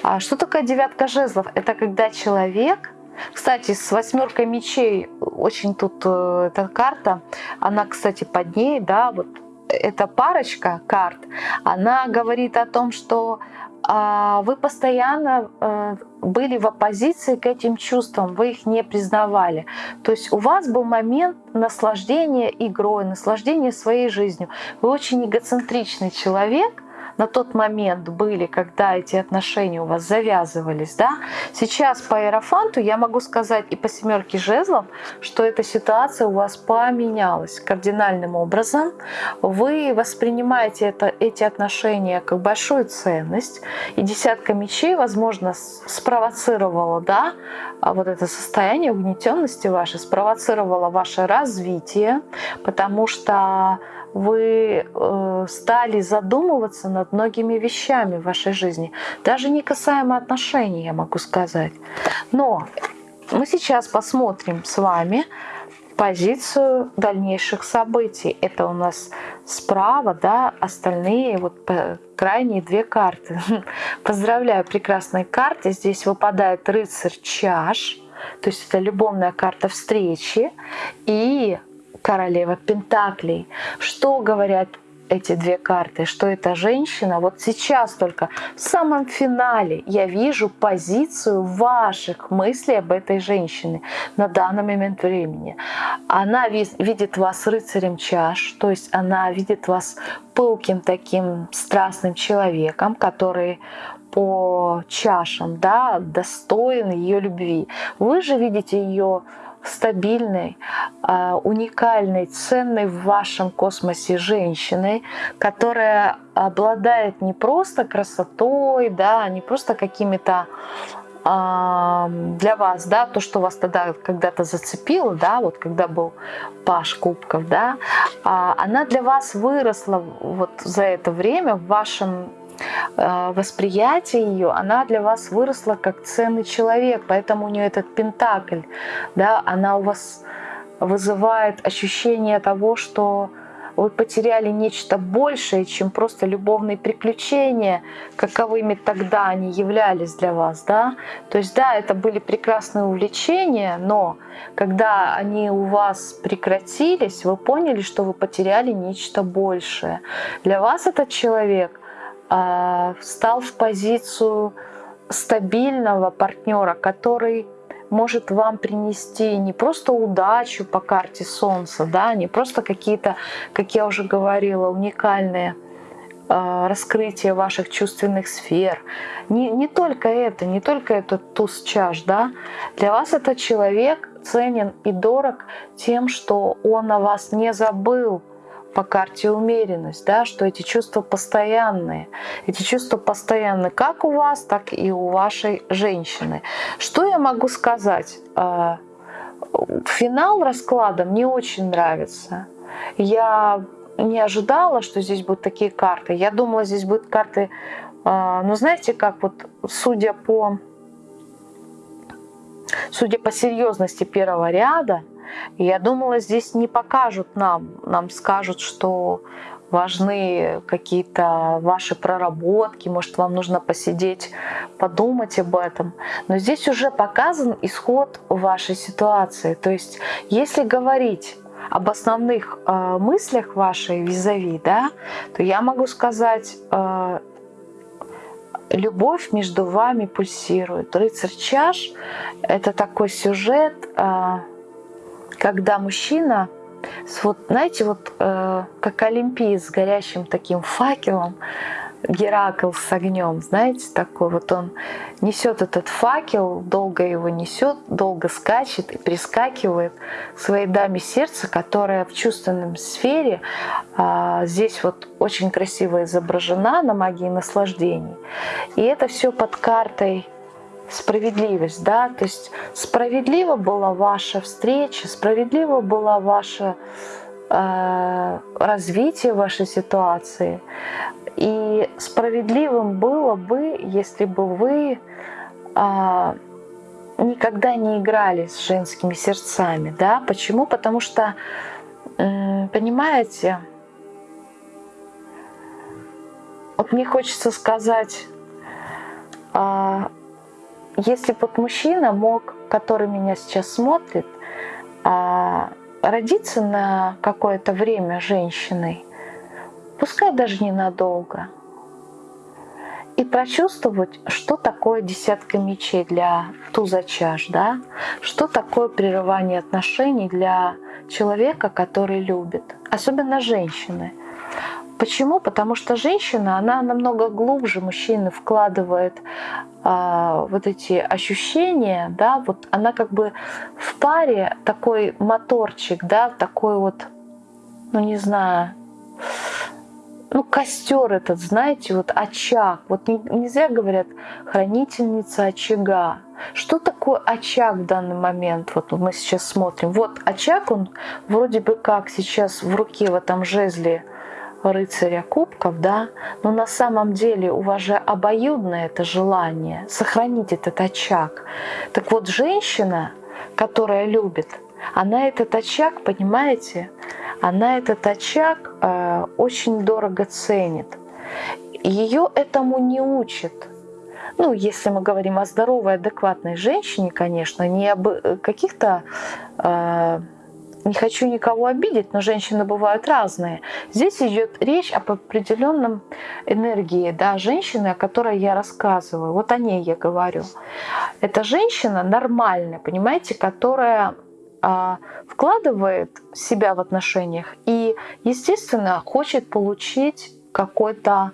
А что такое девятка жезлов? Это когда человек, кстати, с восьмеркой мечей очень тут э, эта карта, она, кстати, под ней, да, вот эта парочка карт, она говорит о том, что вы постоянно э, были в оппозиции к этим чувствам, вы их не признавали. То есть у вас был момент наслаждения игрой, наслаждения своей жизнью. Вы очень эгоцентричный человек, на тот момент были, когда эти отношения у вас завязывались, да, сейчас по Аэрофанту я могу сказать и по семерке жезлов, что эта ситуация у вас поменялась кардинальным образом. Вы воспринимаете это, эти отношения как большую ценность, и десятка мечей, возможно, спровоцировала, да, а вот это состояние угнетенности ваше, спровоцировало ваше развитие, потому что вы э, стали задумываться над многими вещами в вашей жизни, даже не касаемо отношений, я могу сказать. Но мы сейчас посмотрим с вами позицию дальнейших событий. Это у нас справа, да, остальные вот крайние две карты. Поздравляю, прекрасные карты. Здесь выпадает рыцарь чаш, то есть это любовная карта встречи и королева Пентаклей. Что говорят эти две карты, что это женщина, вот сейчас только в самом финале я вижу позицию ваших мыслей об этой женщине на данный момент времени. Она видит вас рыцарем чаш, то есть она видит вас пылким таким страстным человеком, который по чашам, да, достоин ее любви. Вы же видите ее стабильной, а, уникальной, ценной в вашем космосе женщиной, которая обладает не просто красотой, да, не просто какими-то а, для вас, да, то, что вас тогда когда-то зацепило, да, вот когда был Паш Кубков, да, а, она для вас выросла вот за это время в вашем восприятие ее, она для вас выросла как ценный человек, поэтому у нее этот пентакль, да, она у вас вызывает ощущение того, что вы потеряли нечто большее, чем просто любовные приключения, каковыми тогда они являлись для вас. Да? То есть да, это были прекрасные увлечения, но когда они у вас прекратились, вы поняли, что вы потеряли нечто большее. Для вас этот человек встал в позицию стабильного партнера, который может вам принести не просто удачу по карте Солнца, да, не просто какие-то, как я уже говорила, уникальные э, раскрытия ваших чувственных сфер. Не, не только это, не только этот туз чаш, да. Для вас этот человек ценен и дорог тем, что он о вас не забыл, по карте умеренность, да, что эти чувства постоянные. Эти чувства постоянны как у вас, так и у вашей женщины. Что я могу сказать? А, финал расклада мне очень нравится. Я не ожидала, что здесь будут такие карты. Я думала, здесь будут карты, а, ну знаете, как вот судя по, судя по серьезности первого ряда, я думала, здесь не покажут нам, нам скажут, что важны какие-то ваши проработки, может, вам нужно посидеть, подумать об этом. Но здесь уже показан исход вашей ситуации. То есть, если говорить об основных э, мыслях вашей визави, да, то я могу сказать, э, любовь между вами пульсирует. Рыцарь чаш — это такой сюжет, э, когда мужчина, вот, знаете, вот э, как Олимпий с горящим таким факелом, Геракл с огнем, знаете, такой вот он несет этот факел, долго его несет, долго скачет и прискакивает своей даме сердца, которая в чувственном сфере а, здесь вот очень красиво изображена на магии наслаждений. И это все под картой справедливость, да, то есть справедлива была ваша встреча, справедлива была ваше э, развитие вашей ситуации, и справедливым было бы, если бы вы э, никогда не играли с женскими сердцами, да? Почему? Потому что, понимаете, вот мне хочется сказать, а, если бы вот мужчина мог, который меня сейчас смотрит, а, родиться на какое-то время женщиной, пускай даже ненадолго, и прочувствовать, что такое десятка мечей для туза чаш, да? что такое прерывание отношений для человека, который любит, особенно женщины. Почему? Потому что женщина, она намного глубже мужчины вкладывает а, вот эти ощущения, да, вот она как бы в паре такой моторчик, да, такой вот, ну не знаю, ну, костер этот, знаете, вот очаг. Вот не, не зря говорят хранительница очага. Что такое очаг в данный момент? Вот мы сейчас смотрим. Вот очаг, он вроде бы как сейчас в руке в этом жезле рыцаря кубков, да, но на самом деле у вас же обоюдное это желание сохранить этот очаг. Так вот, женщина, которая любит, она этот очаг, понимаете, она этот очаг э, очень дорого ценит. Ее этому не учат. Ну, если мы говорим о здоровой, адекватной женщине, конечно, не об э, каких-то... Э, не хочу никого обидеть, но женщины бывают разные. Здесь идет речь об определенном энергии да, женщины, о которой я рассказываю. Вот о ней я говорю. Это женщина нормальная, понимаете, которая а, вкладывает себя в отношениях и, естественно, хочет получить какой-то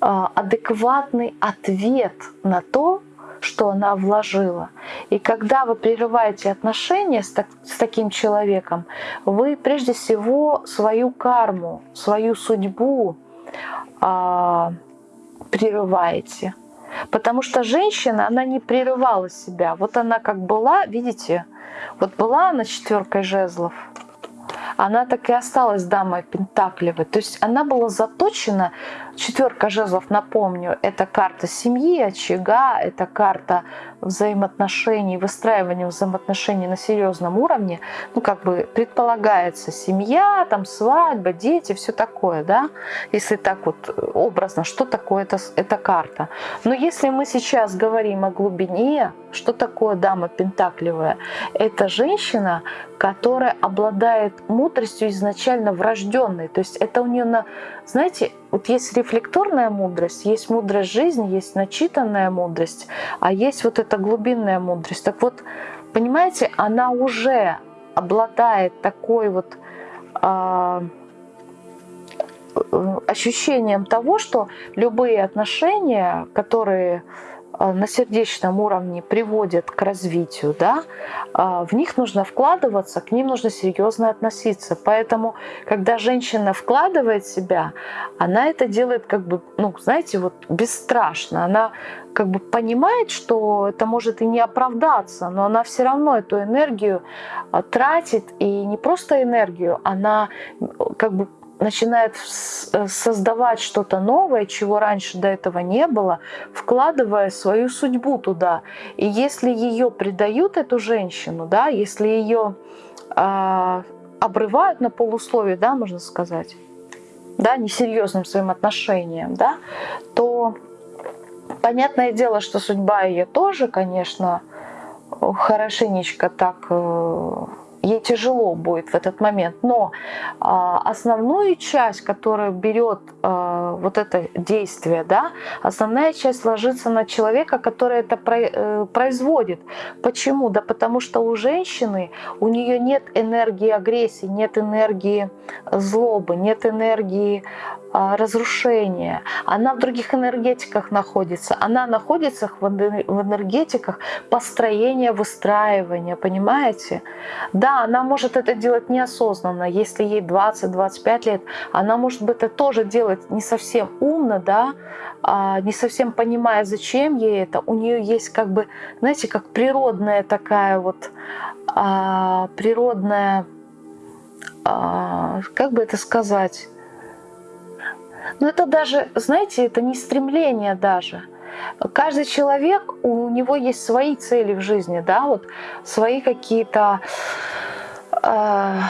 а, адекватный ответ на то, что она вложила. И когда вы прерываете отношения с, так, с таким человеком, вы прежде всего свою карму, свою судьбу а, прерываете. Потому что женщина, она не прерывала себя. Вот она как была, видите, вот была она четверкой жезлов, она так и осталась дамой Пентаклевой. То есть она была заточена, четверка жезлов, напомню, это карта семьи, очага, это карта взаимоотношений, выстраивания взаимоотношений на серьезном уровне. Ну, как бы предполагается семья, там свадьба, дети, все такое, да, если так вот образно, что такое это, эта карта. Но если мы сейчас говорим о глубине, что такое дама Пентаклевая? Это женщина, которая обладает мудростью изначально врожденной. То есть это у нее, на, знаете, вот есть рефлекторная мудрость, есть мудрость жизни, есть начитанная мудрость, а есть вот эта глубинная мудрость. Так вот, понимаете, она уже обладает такой вот э, ощущением того, что любые отношения, которые на сердечном уровне приводят к развитию, да, а, в них нужно вкладываться, к ним нужно серьезно относиться. Поэтому, когда женщина вкладывает себя, она это делает как бы, ну, знаете, вот бесстрашно. Она как бы понимает, что это может и не оправдаться, но она все равно эту энергию а, тратит, и не просто энергию, она как бы начинает э, создавать что-то новое, чего раньше до этого не было, вкладывая свою судьбу туда. И если ее предают, эту женщину, да, если ее э, обрывают на полусловие, да, можно сказать, да, несерьезным своим отношением, да, то понятное дело, что судьба ее тоже, конечно, хорошенечко так э, ей тяжело будет в этот момент. Но а, основную часть, которая берет а, вот это действие, да, основная часть ложится на человека, который это э, производит. Почему? Да потому что у женщины, у нее нет энергии агрессии, нет энергии злобы, нет энергии разрушения. Она в других энергетиках находится. Она находится в энергетиках построения, выстраивания, понимаете? Да, она может это делать неосознанно, если ей 20-25 лет, она может бы это тоже делать не совсем умно, да, а, не совсем понимая, зачем ей это. У нее есть как бы, знаете, как природная такая вот, а, природная, а, как бы это сказать, но это даже, знаете, это не стремление даже. каждый человек, у него есть свои цели в жизни, да, вот свои какие-то э,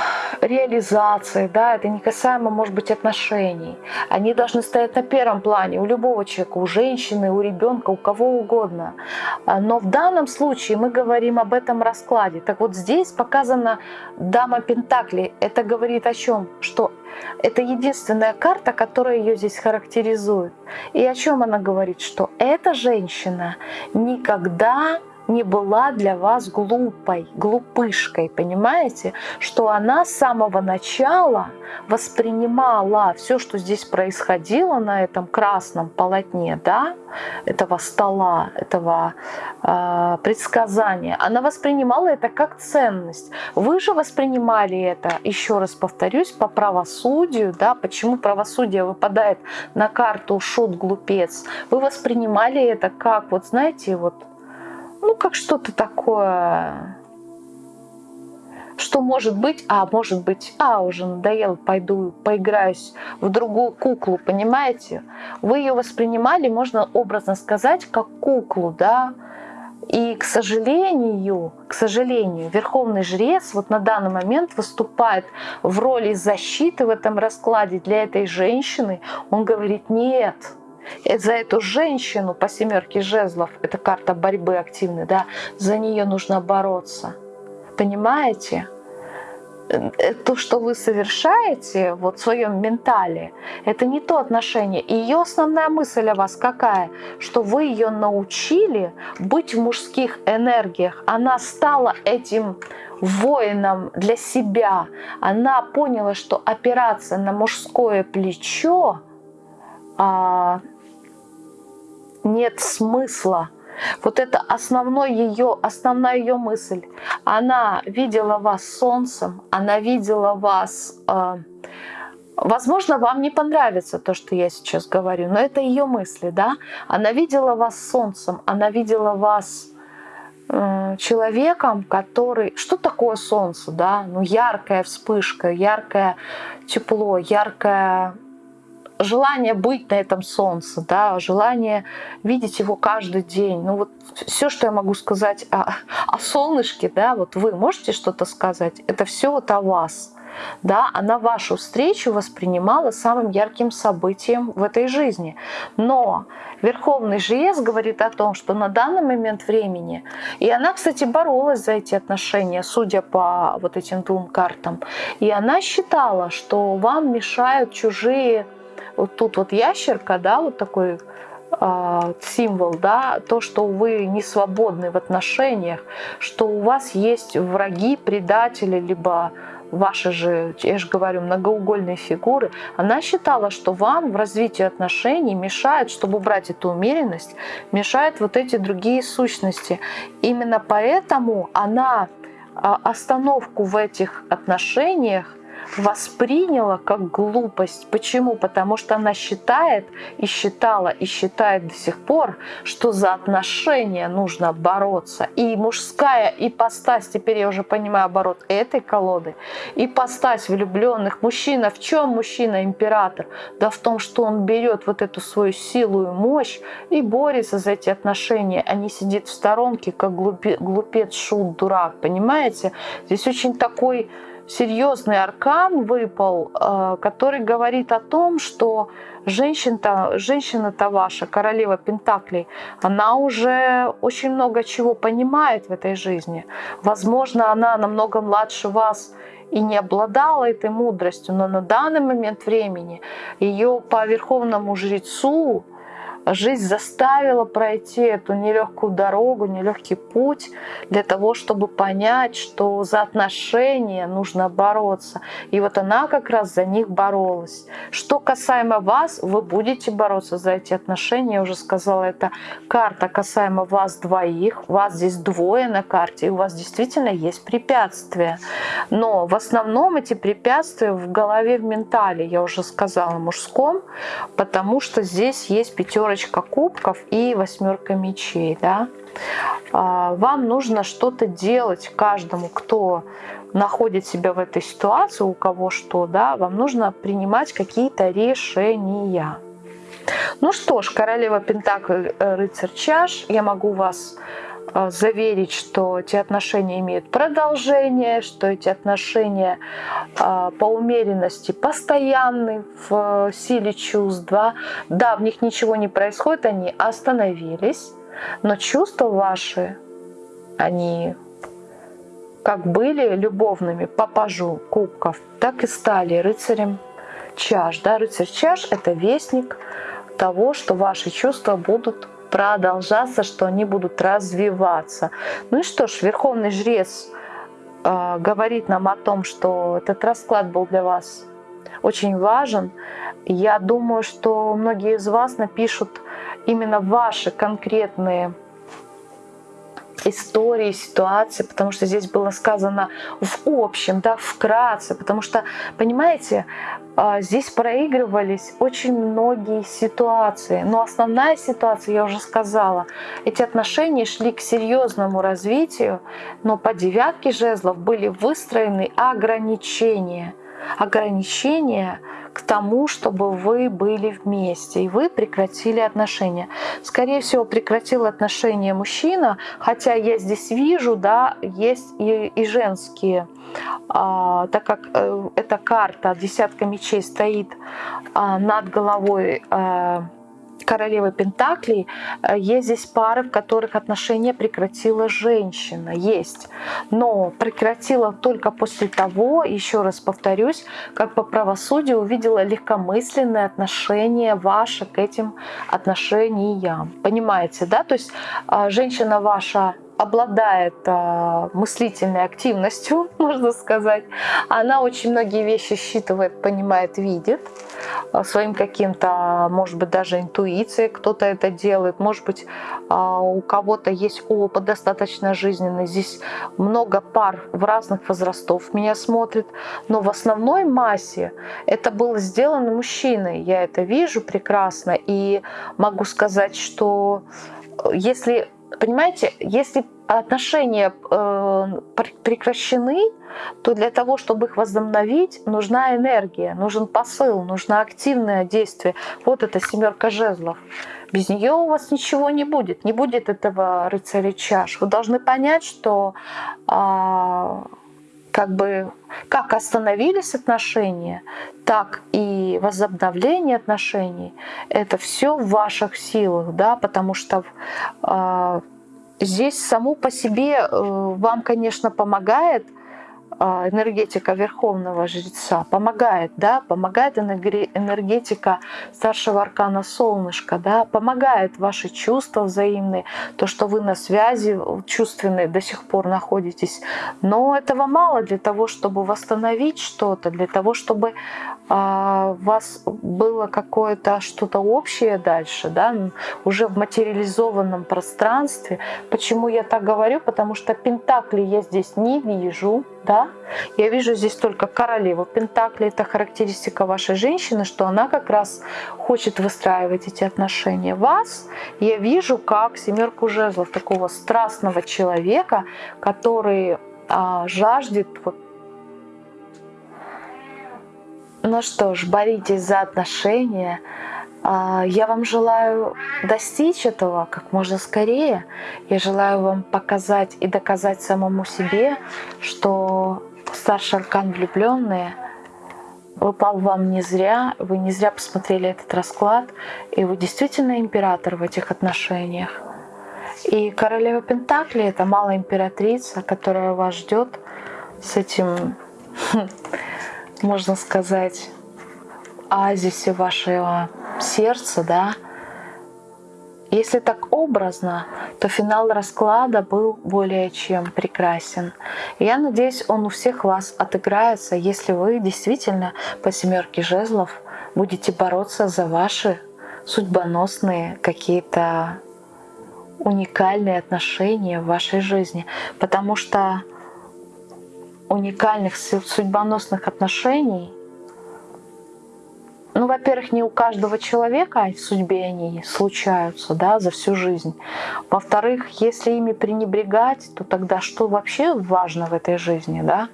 реализации, да, это не касаемо, может быть, отношений. Они должны стоять на первом плане у любого человека, у женщины, у ребенка, у кого угодно. А, но в данном случае мы говорим об этом раскладе. Так вот здесь показана дама Пентакли. Это говорит о чем? Что это единственная карта, которая ее здесь характеризует. И о чем она говорит? Что эта женщина никогда не была для вас глупой, глупышкой, понимаете? Что она с самого начала воспринимала все, что здесь происходило на этом красном полотне, да, этого стола, этого э, предсказания, она воспринимала это как ценность. Вы же воспринимали это, еще раз повторюсь, по правосудию, да, почему правосудие выпадает на карту шут-глупец, вы воспринимали это как, вот знаете, вот ну, как что-то такое, что может быть, а может быть, а, уже надоело, пойду поиграюсь в другую куклу, понимаете? Вы ее воспринимали, можно образно сказать, как куклу, да, и, к сожалению, к сожалению, верховный жрец вот на данный момент выступает в роли защиты в этом раскладе для этой женщины. Он говорит, нет, за эту женщину по семерке жезлов, это карта борьбы активной, да, за нее нужно бороться. Понимаете? Э, то, что вы совершаете вот в своем ментале, это не то отношение. И ее основная мысль о вас какая? Что вы ее научили быть в мужских энергиях. Она стала этим воином для себя. Она поняла, что опираться на мужское плечо а, нет смысла. Вот это основной ее, основная ее мысль. Она видела вас солнцем, она видела вас... Э, возможно, вам не понравится то, что я сейчас говорю, но это ее мысли, да? Она видела вас солнцем, она видела вас э, человеком, который... Что такое солнце, да? Ну, яркая вспышка, яркое тепло, яркое желание быть на этом солнце, да, желание видеть его каждый день. Ну вот все, что я могу сказать о, о солнышке, да, вот вы можете что-то сказать, это все вот о вас. Да, она вашу встречу воспринимала самым ярким событием в этой жизни. Но Верховный жрец говорит о том, что на данный момент времени, и она, кстати, боролась за эти отношения, судя по вот этим двум картам, и она считала, что вам мешают чужие вот тут вот ящерка, да, вот такой э, символ, да, то, что вы не свободны в отношениях, что у вас есть враги, предатели, либо ваши же, я же говорю, многоугольные фигуры, она считала, что вам в развитии отношений мешает, чтобы убрать эту умеренность, мешают вот эти другие сущности. Именно поэтому она а, остановку в этих отношениях восприняла как глупость. Почему? Потому что она считает и считала и считает до сих пор, что за отношения нужно бороться. И мужская ипостась, теперь я уже понимаю оборот этой колоды, ипостась влюбленных. Мужчина, в чем мужчина император? Да в том, что он берет вот эту свою силу и мощь и борется за эти отношения, а не сидит в сторонке, как глупец, шут, дурак. Понимаете? Здесь очень такой серьезный аркан выпал, э, который говорит о том, что женщина-то женщина -то ваша, королева Пентаклей, она уже очень много чего понимает в этой жизни. Возможно, она намного младше вас и не обладала этой мудростью, но на данный момент времени ее по верховному жрецу жизнь заставила пройти эту нелегкую дорогу, нелегкий путь для того, чтобы понять, что за отношения нужно бороться. И вот она как раз за них боролась. Что касаемо вас, вы будете бороться за эти отношения. Я уже сказала, это карта касаемо вас двоих. Вас здесь двое на карте, и у вас действительно есть препятствия. Но в основном эти препятствия в голове, в ментале, я уже сказала, мужском, потому что здесь есть пятерочка пятерочка кубков и восьмерка мечей. Да? А, вам нужно что-то делать каждому, кто находит себя в этой ситуации, у кого что, да, вам нужно принимать какие-то решения. Ну что ж, королева Пентакль, э, рыцарь чаш, я могу вас заверить, что эти отношения имеют продолжение, что эти отношения э, по умеренности постоянны в силе чувств. Да, да в них ничего не происходит, они остановились, но чувства ваши, они как были любовными по пажу кубков, так и стали рыцарем чаш. Да? Рыцарь чаш – это вестник того, что ваши чувства будут продолжаться, что они будут развиваться. Ну и что ж, Верховный Жрец э, говорит нам о том, что этот расклад был для вас очень важен. Я думаю, что многие из вас напишут именно ваши конкретные истории, ситуации, потому что здесь было сказано в общем, да, вкратце, потому что, понимаете, а, здесь проигрывались очень многие ситуации, но основная ситуация, я уже сказала, эти отношения шли к серьезному развитию, но по девятке жезлов были выстроены ограничения, ограничения к тому, чтобы вы были вместе, и вы прекратили отношения. Скорее всего, прекратил отношения мужчина, хотя я здесь вижу, да, есть и, и женские, а, так как э, эта карта десятка мечей стоит а, над головой а, королевы Пентаклей, э, есть здесь пары, в которых отношения прекратила женщина. Есть. Но прекратила только после того, еще раз повторюсь, как по правосудию увидела легкомысленное отношение ваше к этим отношениям. Понимаете, да? То есть э, женщина ваша обладает э, мыслительной активностью, можно сказать. Она очень многие вещи считывает, понимает, видит своим каким-то, может быть, даже интуицией кто-то это делает. Может быть, э, у кого-то есть опыт достаточно жизненный. Здесь много пар в разных возрастов меня смотрит. Но в основной массе это было сделано мужчиной. Я это вижу прекрасно. И могу сказать, что если Понимаете, если отношения э, прекращены, то для того, чтобы их возобновить, нужна энергия, нужен посыл, нужно активное действие. Вот это семерка жезлов. Без нее у вас ничего не будет, не будет этого рыцаря чаш. Вы должны понять, что э, как бы как остановились отношения, так и возобновление отношений, это все в ваших силах, да, потому что э, здесь само по себе э, вам, конечно, помогает энергетика Верховного Жреца помогает, да, помогает энергетика старшего аркана Солнышка, да, помогает ваши чувства взаимные, то, что вы на связи чувственной до сих пор находитесь. Но этого мало для того, чтобы восстановить что-то, для того, чтобы а, у вас было какое-то что-то общее дальше, да, уже в материализованном пространстве. Почему я так говорю? Потому что Пентакли я здесь не вижу, да, я вижу здесь только королеву Пентакли, это характеристика вашей женщины, что она как раз хочет выстраивать эти отношения. Вас. Я вижу как семерку жезлов, такого страстного человека, который а, жаждет ну что ж, боритесь за отношения, я вам желаю достичь этого как можно скорее. Я желаю вам показать и доказать самому себе, что старший аркан влюбленные выпал вам не зря, вы не зря посмотрели этот расклад, и вы действительно император в этих отношениях. И королева Пентакли — это малая императрица, которая вас ждет с этим, можно сказать, оазисе вашего сердца, да. Если так образно, то финал расклада был более чем прекрасен. я надеюсь, он у всех вас отыграется, если вы действительно по семерке жезлов будете бороться за ваши судьбоносные какие-то уникальные отношения в вашей жизни. Потому что уникальных судьбоносных отношений ну, во-первых, не у каждого человека в судьбе они случаются, да, за всю жизнь. Во-вторых, если ими пренебрегать, то тогда что вообще важно в этой жизни, да?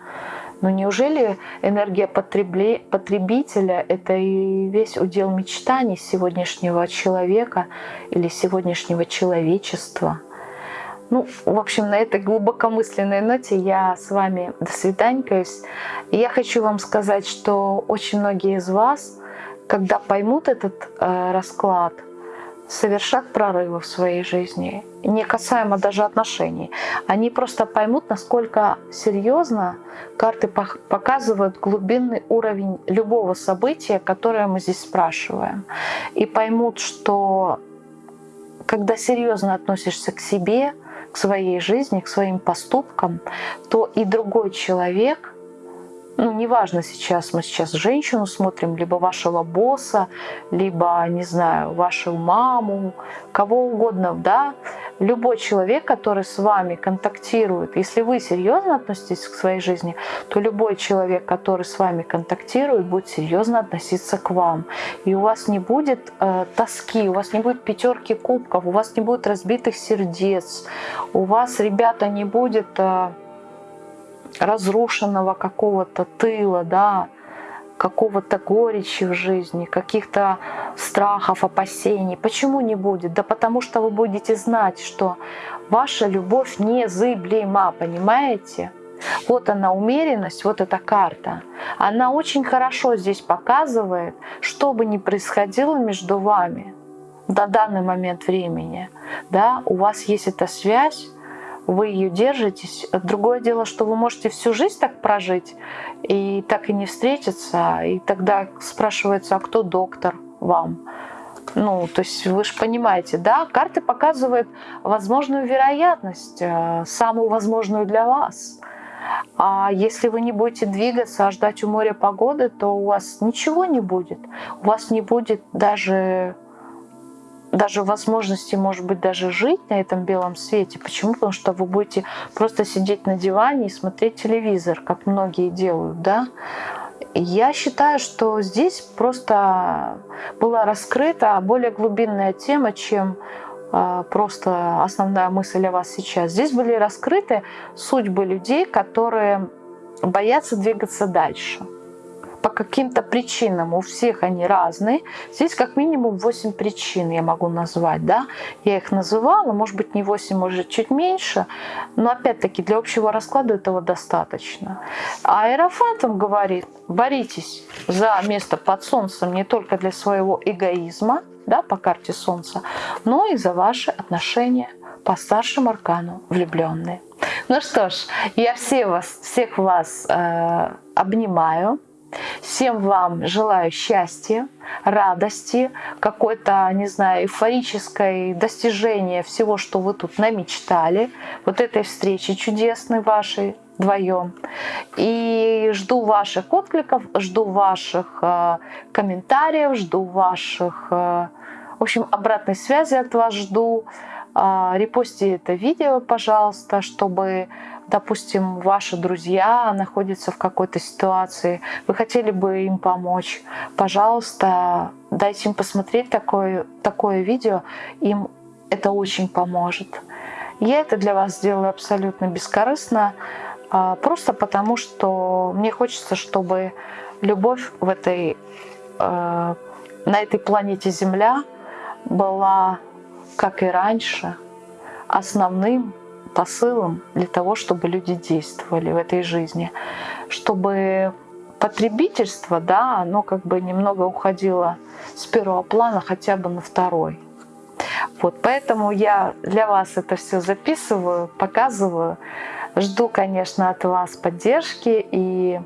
Но неужели энергия потребителя – это и весь удел мечтаний сегодняшнего человека или сегодняшнего человечества? Ну, в общем, на этой глубокомысленной ноте я с вами до свиданькаюсь. И я хочу вам сказать, что очень многие из вас, когда поймут этот э, расклад – совершат прорывы в своей жизни, не касаемо даже отношений. Они просто поймут, насколько серьезно карты показывают глубинный уровень любого события, которое мы здесь спрашиваем. И поймут, что когда серьезно относишься к себе, к своей жизни, к своим поступкам, то и другой человек ну, неважно сейчас, мы сейчас женщину смотрим, либо вашего босса, либо, не знаю, вашу маму, кого угодно, да, любой человек, который с вами контактирует, если вы серьезно относитесь к своей жизни, то любой человек, который с вами контактирует, будет серьезно относиться к вам. И у вас не будет э, тоски, у вас не будет пятерки кубков, у вас не будет разбитых сердец, у вас, ребята, не будет... Э, разрушенного какого-то тыла, да, какого-то горечи в жизни, каких-то страхов, опасений. Почему не будет? Да потому что вы будете знать, что ваша любовь незыблема, понимаете? Вот она умеренность, вот эта карта. Она очень хорошо здесь показывает, что бы ни происходило между вами до данный момент времени. Да, у вас есть эта связь, вы ее держитесь. Другое дело, что вы можете всю жизнь так прожить и так и не встретиться. И тогда спрашивается, а кто доктор вам? Ну, то есть вы же понимаете, да, карты показывают возможную вероятность, э, самую возможную для вас. А если вы не будете двигаться, а ждать у моря погоды, то у вас ничего не будет. У вас не будет даже даже возможности, может быть, даже жить на этом белом свете. Почему? Потому что вы будете просто сидеть на диване и смотреть телевизор, как многие делают, да? Я считаю, что здесь просто была раскрыта более глубинная тема, чем а, просто основная мысль о вас сейчас. Здесь были раскрыты судьбы людей, которые боятся двигаться дальше по каким-то причинам, у всех они разные. Здесь как минимум 8 причин я могу назвать, да. Я их называла, может быть не 8, может чуть меньше, но опять-таки для общего расклада этого достаточно. А Аэрофант он говорит, боритесь за место под солнцем не только для своего эгоизма, да, по карте солнца, но и за ваши отношения по старшему аркану влюбленные. Ну что ж, я все вас, всех вас э, обнимаю. Всем вам желаю счастья, радости, какой-то, не знаю, эйфорическое достижение всего, что вы тут намечтали, вот этой встречи чудесной вашей вдвоем. И жду ваших откликов, жду ваших э, комментариев, жду ваших, э, в общем, обратной связи от вас жду. Э, репостите это видео, пожалуйста, чтобы допустим, ваши друзья находятся в какой-то ситуации, вы хотели бы им помочь, пожалуйста, дайте им посмотреть такое, такое видео, им это очень поможет. Я это для вас сделаю абсолютно бескорыстно, а, просто потому что мне хочется, чтобы любовь в этой, э, на этой планете Земля была, как и раньше, основным посылом для того, чтобы люди действовали в этой жизни, чтобы потребительство, да, оно как бы немного уходило с первого плана хотя бы на второй. Вот, поэтому я для вас это все записываю, показываю. Жду, конечно, от вас поддержки и,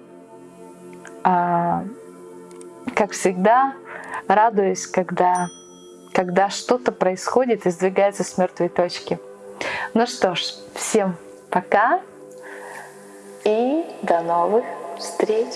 э, как всегда, радуюсь, когда, когда что-то происходит и сдвигается с мертвой точки. Ну что ж, всем пока и до новых встреч!